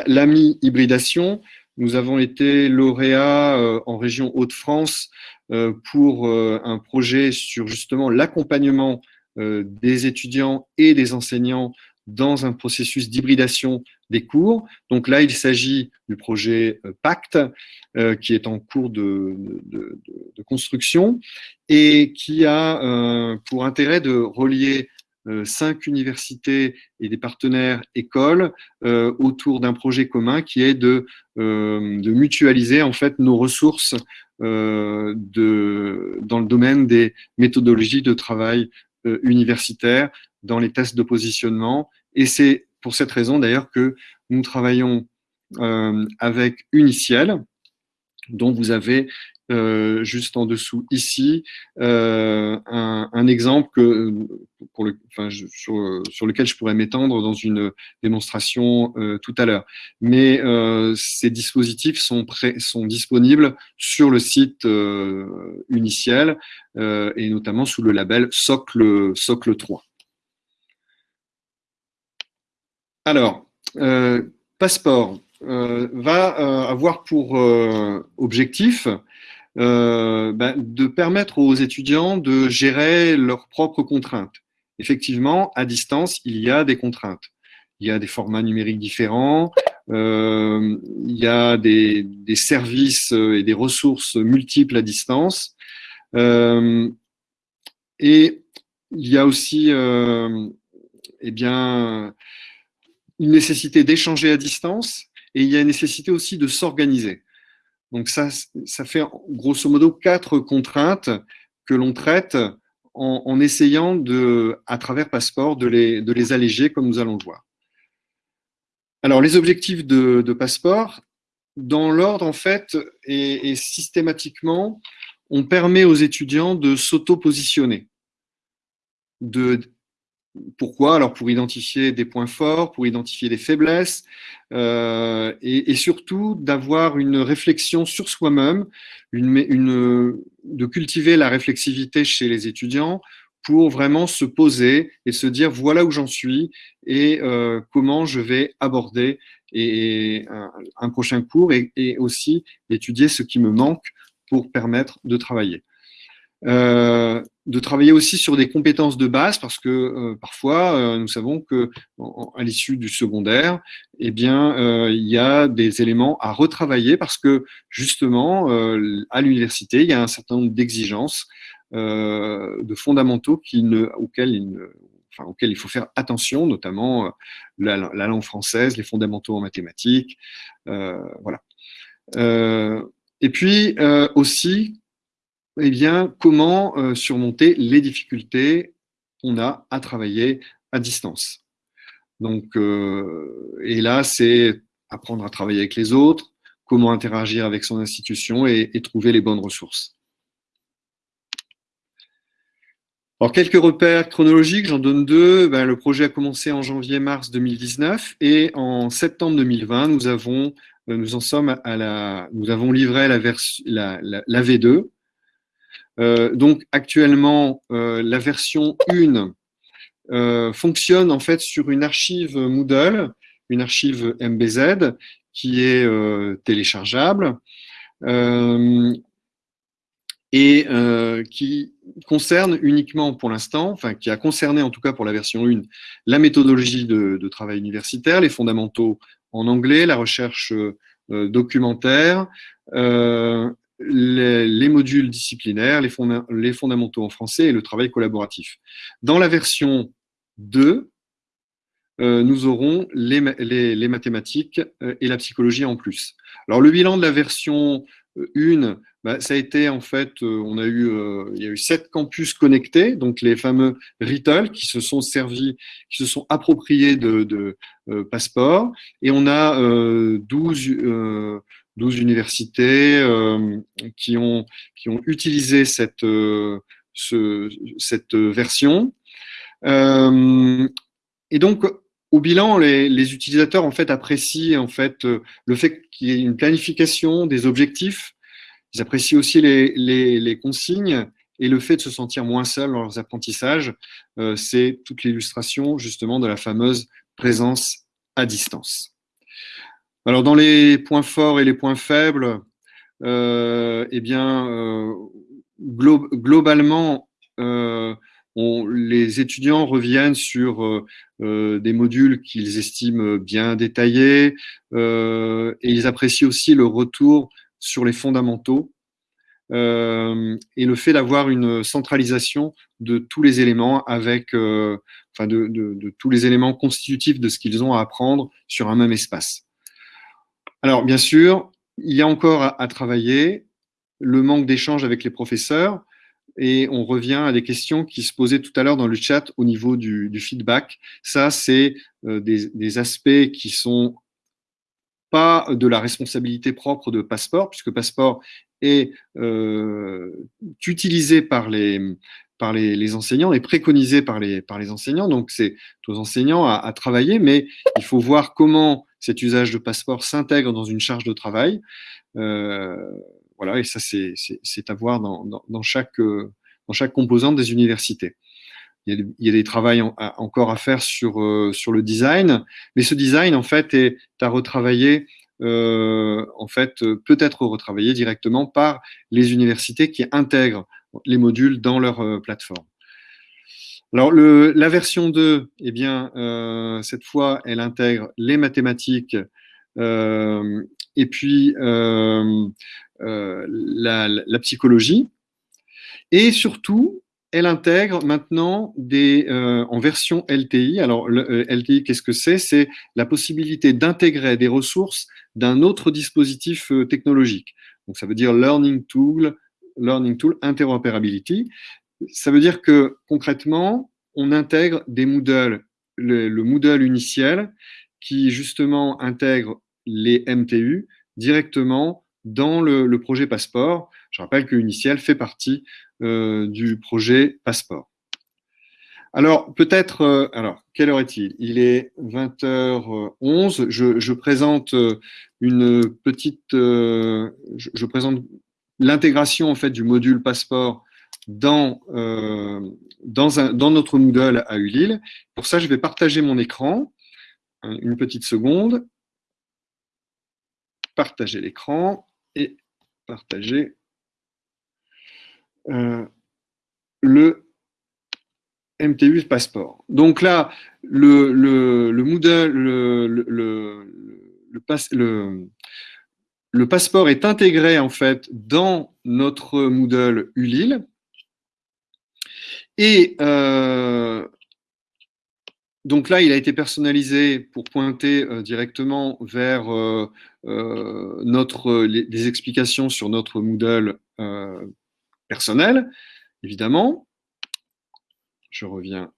l'AMI hybridation, nous avons été lauréats en région Hauts-de-France euh, pour euh, un projet sur justement l'accompagnement euh, des étudiants et des enseignants dans un processus d'hybridation des cours. Donc là, il s'agit du projet Pacte, qui est en cours de, construction et qui a pour intérêt de relier cinq universités et des partenaires écoles autour d'un projet commun qui est de, mutualiser en fait nos ressources dans le domaine des méthodologies de travail universitaire, dans les tests de positionnement. Et c'est pour cette raison d'ailleurs que nous travaillons euh, avec Uniciel, dont vous avez euh, juste en dessous ici euh, un, exemple sur, lequel je pourrais m'étendre dans une démonstration tout à l'heure. Mais ces dispositifs sont, sont disponibles sur le site Uniciel et notamment sous le label Socle, Socle 3. Alors, euh, Passeport euh, va euh, avoir pour objectif ben, de permettre aux étudiants de gérer leurs propres contraintes. Effectivement, à distance, il y a des contraintes. Il y a des formats numériques différents, il y a des, services et des ressources multiples à distance. et il y a aussi eh bien, une nécessité d'échanger à distance et il y a une nécessité aussi de s'organiser. Donc ça, ça fait grosso modo quatre contraintes que l'on traite en, essayant de, à travers Passeport de les, de les alléger comme nous allons le voir. Alors les objectifs de, de Passeport, dans l'ordre en fait et, et, systématiquement, on permet aux étudiants de s'auto-positionner, de pourquoi? Alors pour identifier des points forts, pour identifier des faiblesses, euh, et, surtout d'avoir une réflexion sur soi-même, une, de cultiver la réflexivité chez les étudiants pour vraiment se poser et se dire voilà où j'en suis et euh, comment je vais aborder et, un, prochain cours et, aussi étudier ce qui me manque pour permettre de travailler. Euh, de travailler aussi sur des compétences de base parce que euh, parfois euh, nous savons que à l'issue du secondaire eh bien il y a des éléments à retravailler parce que justement à l'université il y a un certain nombre d'exigences de fondamentaux qui ne, auxquels il enfin, auxquels il faut faire attention, notamment la, la, langue française, les fondamentaux en mathématiques, voilà. et puis aussi eh bien, comment euh, surmonter les difficultés qu'on a à travailler à distance? Donc, euh, et là, c'est apprendre à travailler avec les autres, comment interagir avec son institution et, trouver les bonnes ressources. Alors, quelques repères chronologiques, j'en donne deux. Ben, le projet a commencé en janvier-mars 2019 et en septembre 2020, nous avons, euh, nous en sommes à la, nous avons livré la, la, la V2, euh, donc actuellement, euh, la version 1 euh, fonctionne en fait sur une archive Moodle, une archive MBZ qui est téléchargeable et qui concerne uniquement pour l'instant, enfin qui a concerné en tout cas pour la version 1, la méthodologie de, travail universitaire, les fondamentaux en anglais, la recherche documentaire, euh, les, modules disciplinaires, les, fondamentaux en français et le travail collaboratif. Dans la version 2, euh, nous aurons les, mathématiques euh, et la psychologie en plus. Alors le bilan de la version 1, euh, bah, ça a été en fait, on a eu, il y a eu sept campus connectés, donc les fameux RITL qui se sont servis, qui se sont appropriés de, de passeports, et on a 12 12 universités euh, qui, ont, qui ont utilisé cette, euh, ce, cette version. Euh, et donc, au bilan, les, les, utilisateurs en fait apprécient en fait le fait qu'il y ait une planification des objectifs. Ils apprécient aussi les, les, les consignes et le fait de se sentir moins seul dans leurs apprentissages. C'est toute l'illustration justement de la fameuse présence à distance. Alors, dans les points forts et les points faibles, euh, eh bien, euh, globalement, euh, les étudiants reviennent sur des modules qu'ils estiment bien détaillés et ils apprécient aussi le retour sur les fondamentaux euh, et le fait d'avoir une centralisation de tous les éléments avec, euh, enfin de, tous les éléments constitutifs de ce qu'ils ont à apprendre sur un même espace. Alors bien sûr, il y a encore à, travailler le manque d'échange avec les professeurs et on revient à des questions qui se posaient tout à l'heure dans le chat au niveau du, feedback. Ça, c'est euh, des, aspects qui sont pas de la responsabilité propre de Passeport, puisque Passeport est euh, utilisé par les, par les, enseignants et préconisé par les, par les enseignants. Donc, c'est aux enseignants à, travailler, mais il faut voir comment cet usage de passeport s'intègre dans une charge de travail. Euh, voilà, et ça, c'est à voir dans, chaque, dans chaque composante des universités. Il y a, des travaux encore à faire sur, euh, sur le design, mais ce design, en fait, est à retravailler euh, en fait, peut être retravaillé directement par les universités qui intègrent les modules dans leur euh, plateforme. Alors, la version 2, eh bien, euh, cette fois, elle intègre les mathématiques euh, et puis euh, la, psychologie. Et surtout, elle intègre maintenant des, en version LTI. Alors, LTI, qu'est-ce que c'est? C'est la possibilité d'intégrer des ressources d'un autre dispositif technologique. Donc, ça veut dire Learning Tool, Learning Tool Interoperability. Ça veut dire que, concrètement, on intègre des Moodle, le, le Moodle uniciel, qui justement intègre les MTU directement dans le, projet Passeport. Je rappelle que Uniciel fait partie euh, du projet Passeport. Alors, peut-être, euh, alors, quelle heure est-il? Il est 20h11. Je, je, présente euh, une petite, je, je présente l'intégration en fait du module Passeport dans, dans, notre Moodle à ULIL. Pour ça, je vais partager mon écran. Une petite seconde. Partager l'écran et partager euh, le MTU Passeport. Donc là, le, le, le Moodle, le passeport est intégré en fait dans notre Moodle ULIL. Et euh, donc là, il a été personnalisé pour pointer euh, directement vers euh, les, explications sur notre Moodle personnel, évidemment. Je reviens.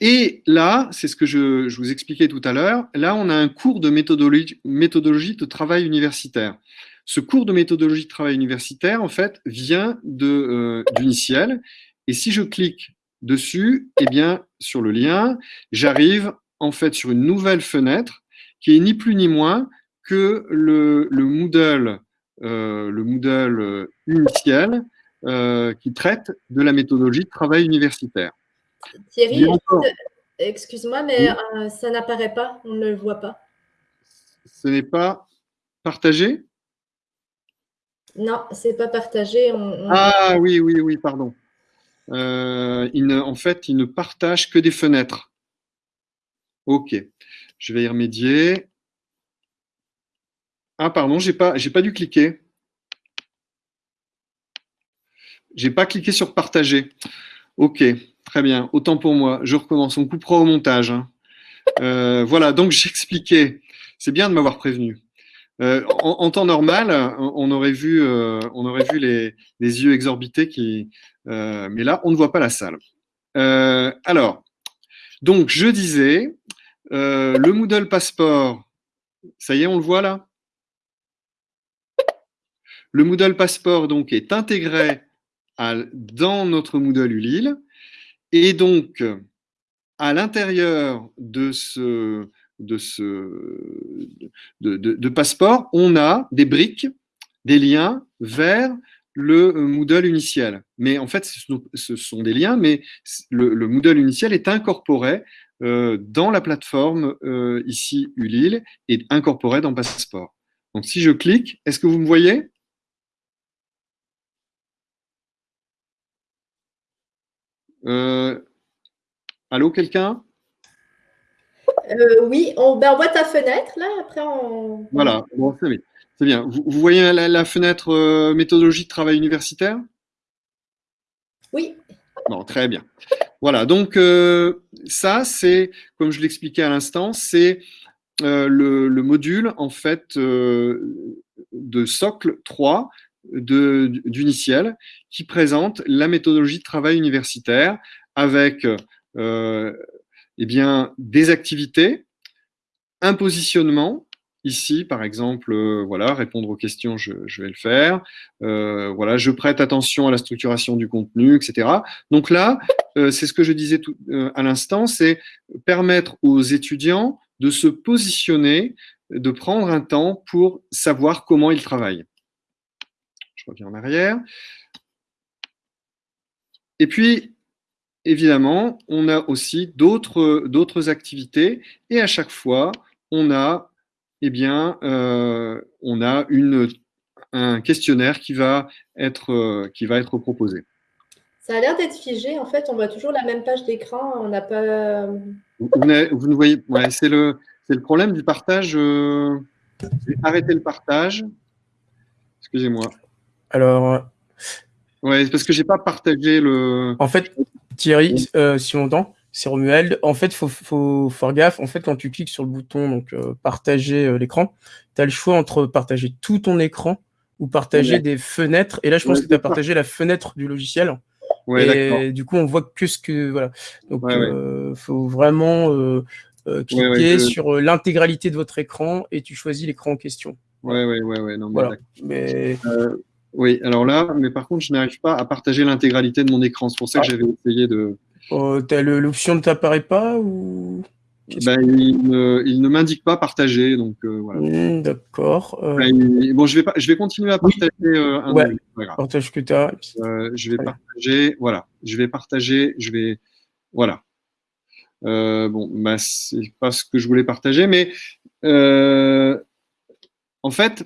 Et là, c'est ce que je, vous expliquais tout à l'heure, là, on a un cours de méthodologie de travail universitaire. Ce cours de méthodologie de travail universitaire, en fait, vient de euh, Et si je clique dessus, eh bien, sur le lien, j'arrive en fait sur une nouvelle fenêtre qui est ni plus ni moins que le, le Moodle euh, le Moodle initial euh, qui traite de la méthodologie de travail universitaire. Thierry, excuse-moi, mais oui. Euh, ça n'apparaît pas, on ne le voit pas? Ce n'est pas partagé? Non, c'est pas partagé. Ah oui, oui, oui, pardon. Euh, en fait, il ne partage que des fenêtres. Ok, je vais y remédier. Ah, pardon, j'ai pas, j'ai pas dû cliquer. J'ai pas cliqué sur partager. Ok, très bien. Autant pour moi. Je recommence. On coupera au montage. Hein. Euh, voilà, donc j'expliquais. C'est bien de m'avoir prévenu. Euh, en, temps normal, on aurait vu, euh, aurait vu les, yeux exorbités euh, mais là, on ne voit pas la salle. Alors, donc je disais, le Moodle Passport, ça y est, on le voit là? Le Moodle Passport donc, est intégré dans notre Moodle ULIL. Et donc, à l'intérieur de ce, de ce passeport, on a des briques, des liens vers le Moodle initial. Mais en fait, ce sont des liens, mais le, le Moodle initial est incorporé euh, dans la plateforme euh, ici ULIL et incorporé dans Passeport. Donc, si je clique, est-ce que vous me voyez? Allô, quelqu'un? Oui, on, ben, on, voit ta fenêtre, là, après on... Voilà, bon, c'est bien. Vous, voyez la, fenêtre méthodologie de travail universitaire? Oui. Bon, très bien. Voilà, donc ça, c'est, comme je l'expliquais à l'instant, c'est le, le, module, en fait, de socle 3 d'Uniciel qui présente la méthodologie de travail universitaire avec euh, eh bien, des activités, un positionnement. Ici, par exemple, euh, voilà, répondre aux questions, je, vais le faire. Euh, voilà, je prête attention à la structuration du contenu, etc. Donc là, c'est ce que je disais tout, à l'instant, c'est permettre aux étudiants de se positionner, de prendre un temps pour savoir comment ils travaillent. Je reviens en arrière. Et puis, évidemment, on a aussi d'autres activités et à chaque fois, on a, eh bien, euh, on a une, un questionnaire qui va, être, qui va être proposé. Ça a l'air d'être figé. En fait, on voit toujours la même page d'écran. On n'a pas. Vous, ne voyez. Ouais, c'est le, le problème du partage. Euh... Arrêtez le partage. Excusez-moi. Alors. Ouais, parce que j'ai pas partagé le. En fait, Thierry, euh, si on entend, c'est Romuald. En fait, il faut, faut, faire gaffe. En fait, quand tu cliques sur le bouton donc euh, partager euh, l'écran, tu as le choix entre partager tout ton écran ou partager des fenêtres. Et là, je pense que tu as partagé la fenêtre du logiciel. Ouais, et du coup, on voit que ce que. Voilà. Donc, il faut vraiment cliquer sur l'intégralité de votre écran et tu choisis l'écran en question. Ouais, ouais, ouais, ouais. Non, voilà. mais... Oui, alors là, mais par contre, je n'arrive pas à partager l'intégralité de mon écran. C'est pour ça que ah. j'avais essayé de. Oh, L'option ne t'apparaît pas ou ben, il ne, m'indique pas partager, donc euh, voilà. Hmm, d'accord. Euh. Ben, bon, je vais pas, je vais continuer à partager euh, un ouais. Partage que tu as. je vais partager, voilà. Je vais partager, je vais, voilà. bon, ben, c'est pas ce que je voulais partager, mais en fait,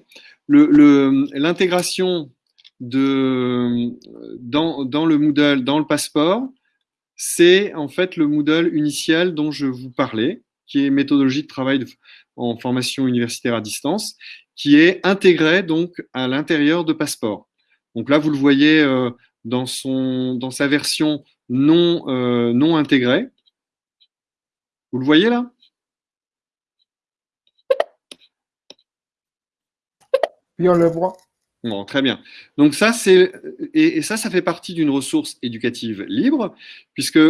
l'intégration de, dans, le Moodle, dans le passeport, c'est en fait le Moodle initial dont je vous parlais, qui est méthodologie de travail en formation universitaire à distance, qui est intégré donc à l'intérieur de Passeport. Donc là, vous le voyez euh, dans sa version non, euh, non intégrée. Vous le voyez là? Oui, on le voit. Très bien. Donc ça, et, ça, ça fait partie d'une ressource éducative libre, puisque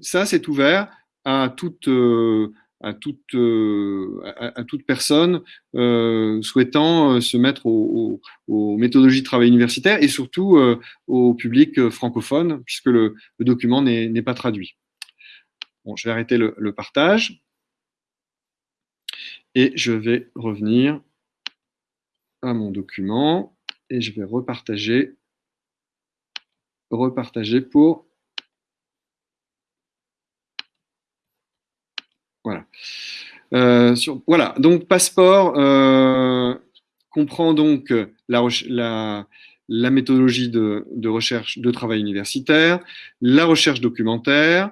ça, c'est ouvert à toute euh, euh, personne euh, souhaitant se mettre aux, méthodologies de travail universitaire et surtout au public francophone, puisque le, document n'est pas traduit. Je vais arrêter le partage et je vais revenir à mon document et je vais repartager, repartager pour Voilà. Euh, voilà, donc passeport euh, comprend donc la, la, méthodologie de, recherche de travail universitaire, la recherche documentaire,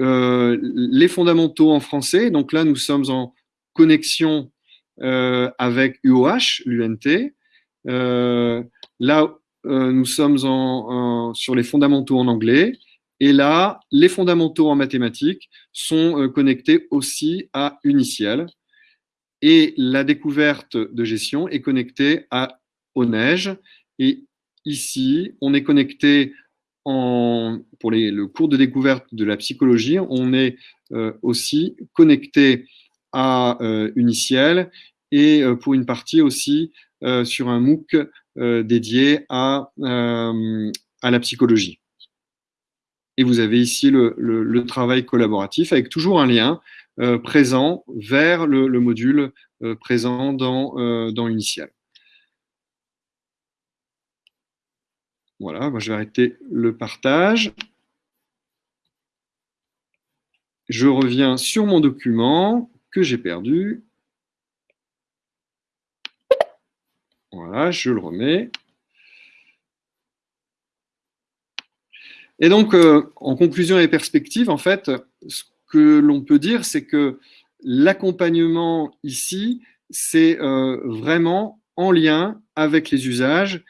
euh, les fondamentaux en français. Donc là, nous sommes en connexion avec UOH, l'UNT. Euh, là, euh, nous sommes sur les fondamentaux en anglais. Et là, les fondamentaux en mathématiques sont connectés aussi à Uniciel. Et la découverte de gestion est connectée à ONEige. Et ici, on est connecté pour le cours de découverte de la psychologie, on est aussi connecté à euh, Uniciel et euh, pour une partie aussi euh, sur un MOOC dédié à, à la psychologie. Et vous avez ici le, travail collaboratif avec toujours un lien présent vers le, le module présent dans, dans Uniciel. Voilà, moi je vais arrêter le partage. Je reviens sur mon document que j'ai perdu. Voilà, je le remets. Et donc, en conclusion et perspective, en fait, ce que l'on peut dire, c'est que l'accompagnement ici, c'est vraiment en lien avec les usages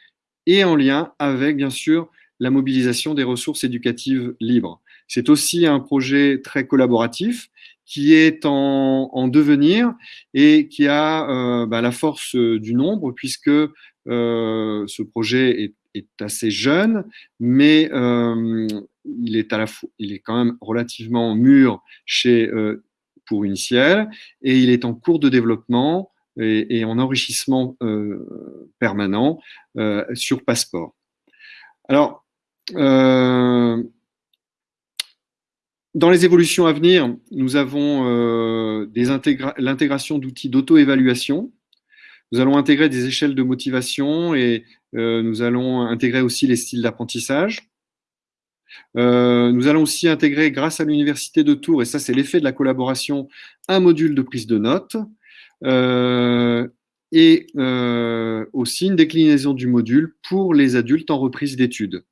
et en lien avec, bien sûr, la mobilisation des ressources éducatives libres. C'est aussi un projet très collaboratif qui est en, devenir et qui a euh, bah, la force du nombre puisque euh, ce projet est, assez jeune, mais euh, il, est à la il est quand même relativement mûr chez pour Uniciel et il est en cours de développement et, en enrichissement permanent sur Passeport. Alors, dans les évolutions à venir, nous avons euh, l'intégration d'outils d'auto-évaluation. Nous allons intégrer des échelles de motivation et euh, nous allons intégrer aussi les styles d'apprentissage. Euh, nous allons aussi intégrer, grâce à l'Université de Tours, et ça c'est l'effet de la collaboration, un module de prise de notes et aussi une déclinaison du module pour les adultes en reprise d'études,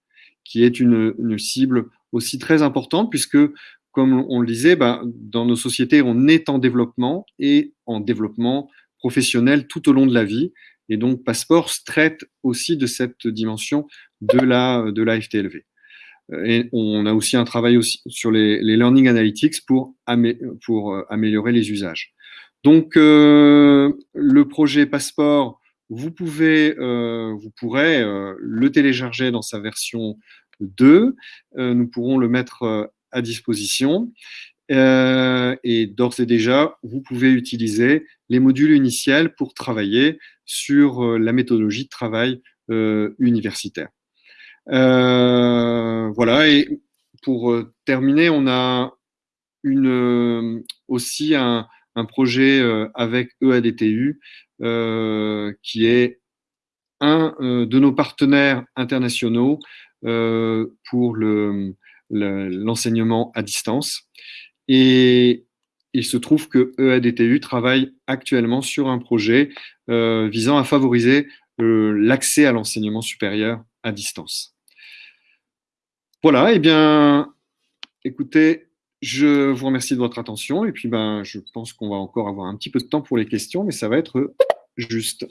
qui est une, une cible aussi très importante puisque, comme on le disait, bah, dans nos sociétés, on est en développement et en développement professionnel tout au long de la vie. Et donc, Passport traite aussi de cette dimension de la, de FTLV. Et on a aussi un travail aussi sur les, les learning analytics pour, pour euh, améliorer les usages. Donc, euh, le projet Passport, vous pouvez, euh, vous pourrez le télécharger dans sa version 2. Euh, nous pourrons le mettre euh, à disposition. Euh, et d'ores et déjà, vous pouvez utiliser les modules initiels pour travailler sur la méthodologie de travail universitaire. voilà, et pour terminer, on a une, aussi un, projet avec EADTU qui est un de nos partenaires internationaux pour l'enseignement à distance. Et il se trouve que EADTU travaille actuellement sur un projet euh, visant à favoriser euh, l'accès à l'enseignement supérieur à distance. Voilà, et eh bien, écoutez, je vous remercie de votre attention et puis ben, je pense qu'on va encore avoir un petit peu de temps pour les questions, mais ça va être juste.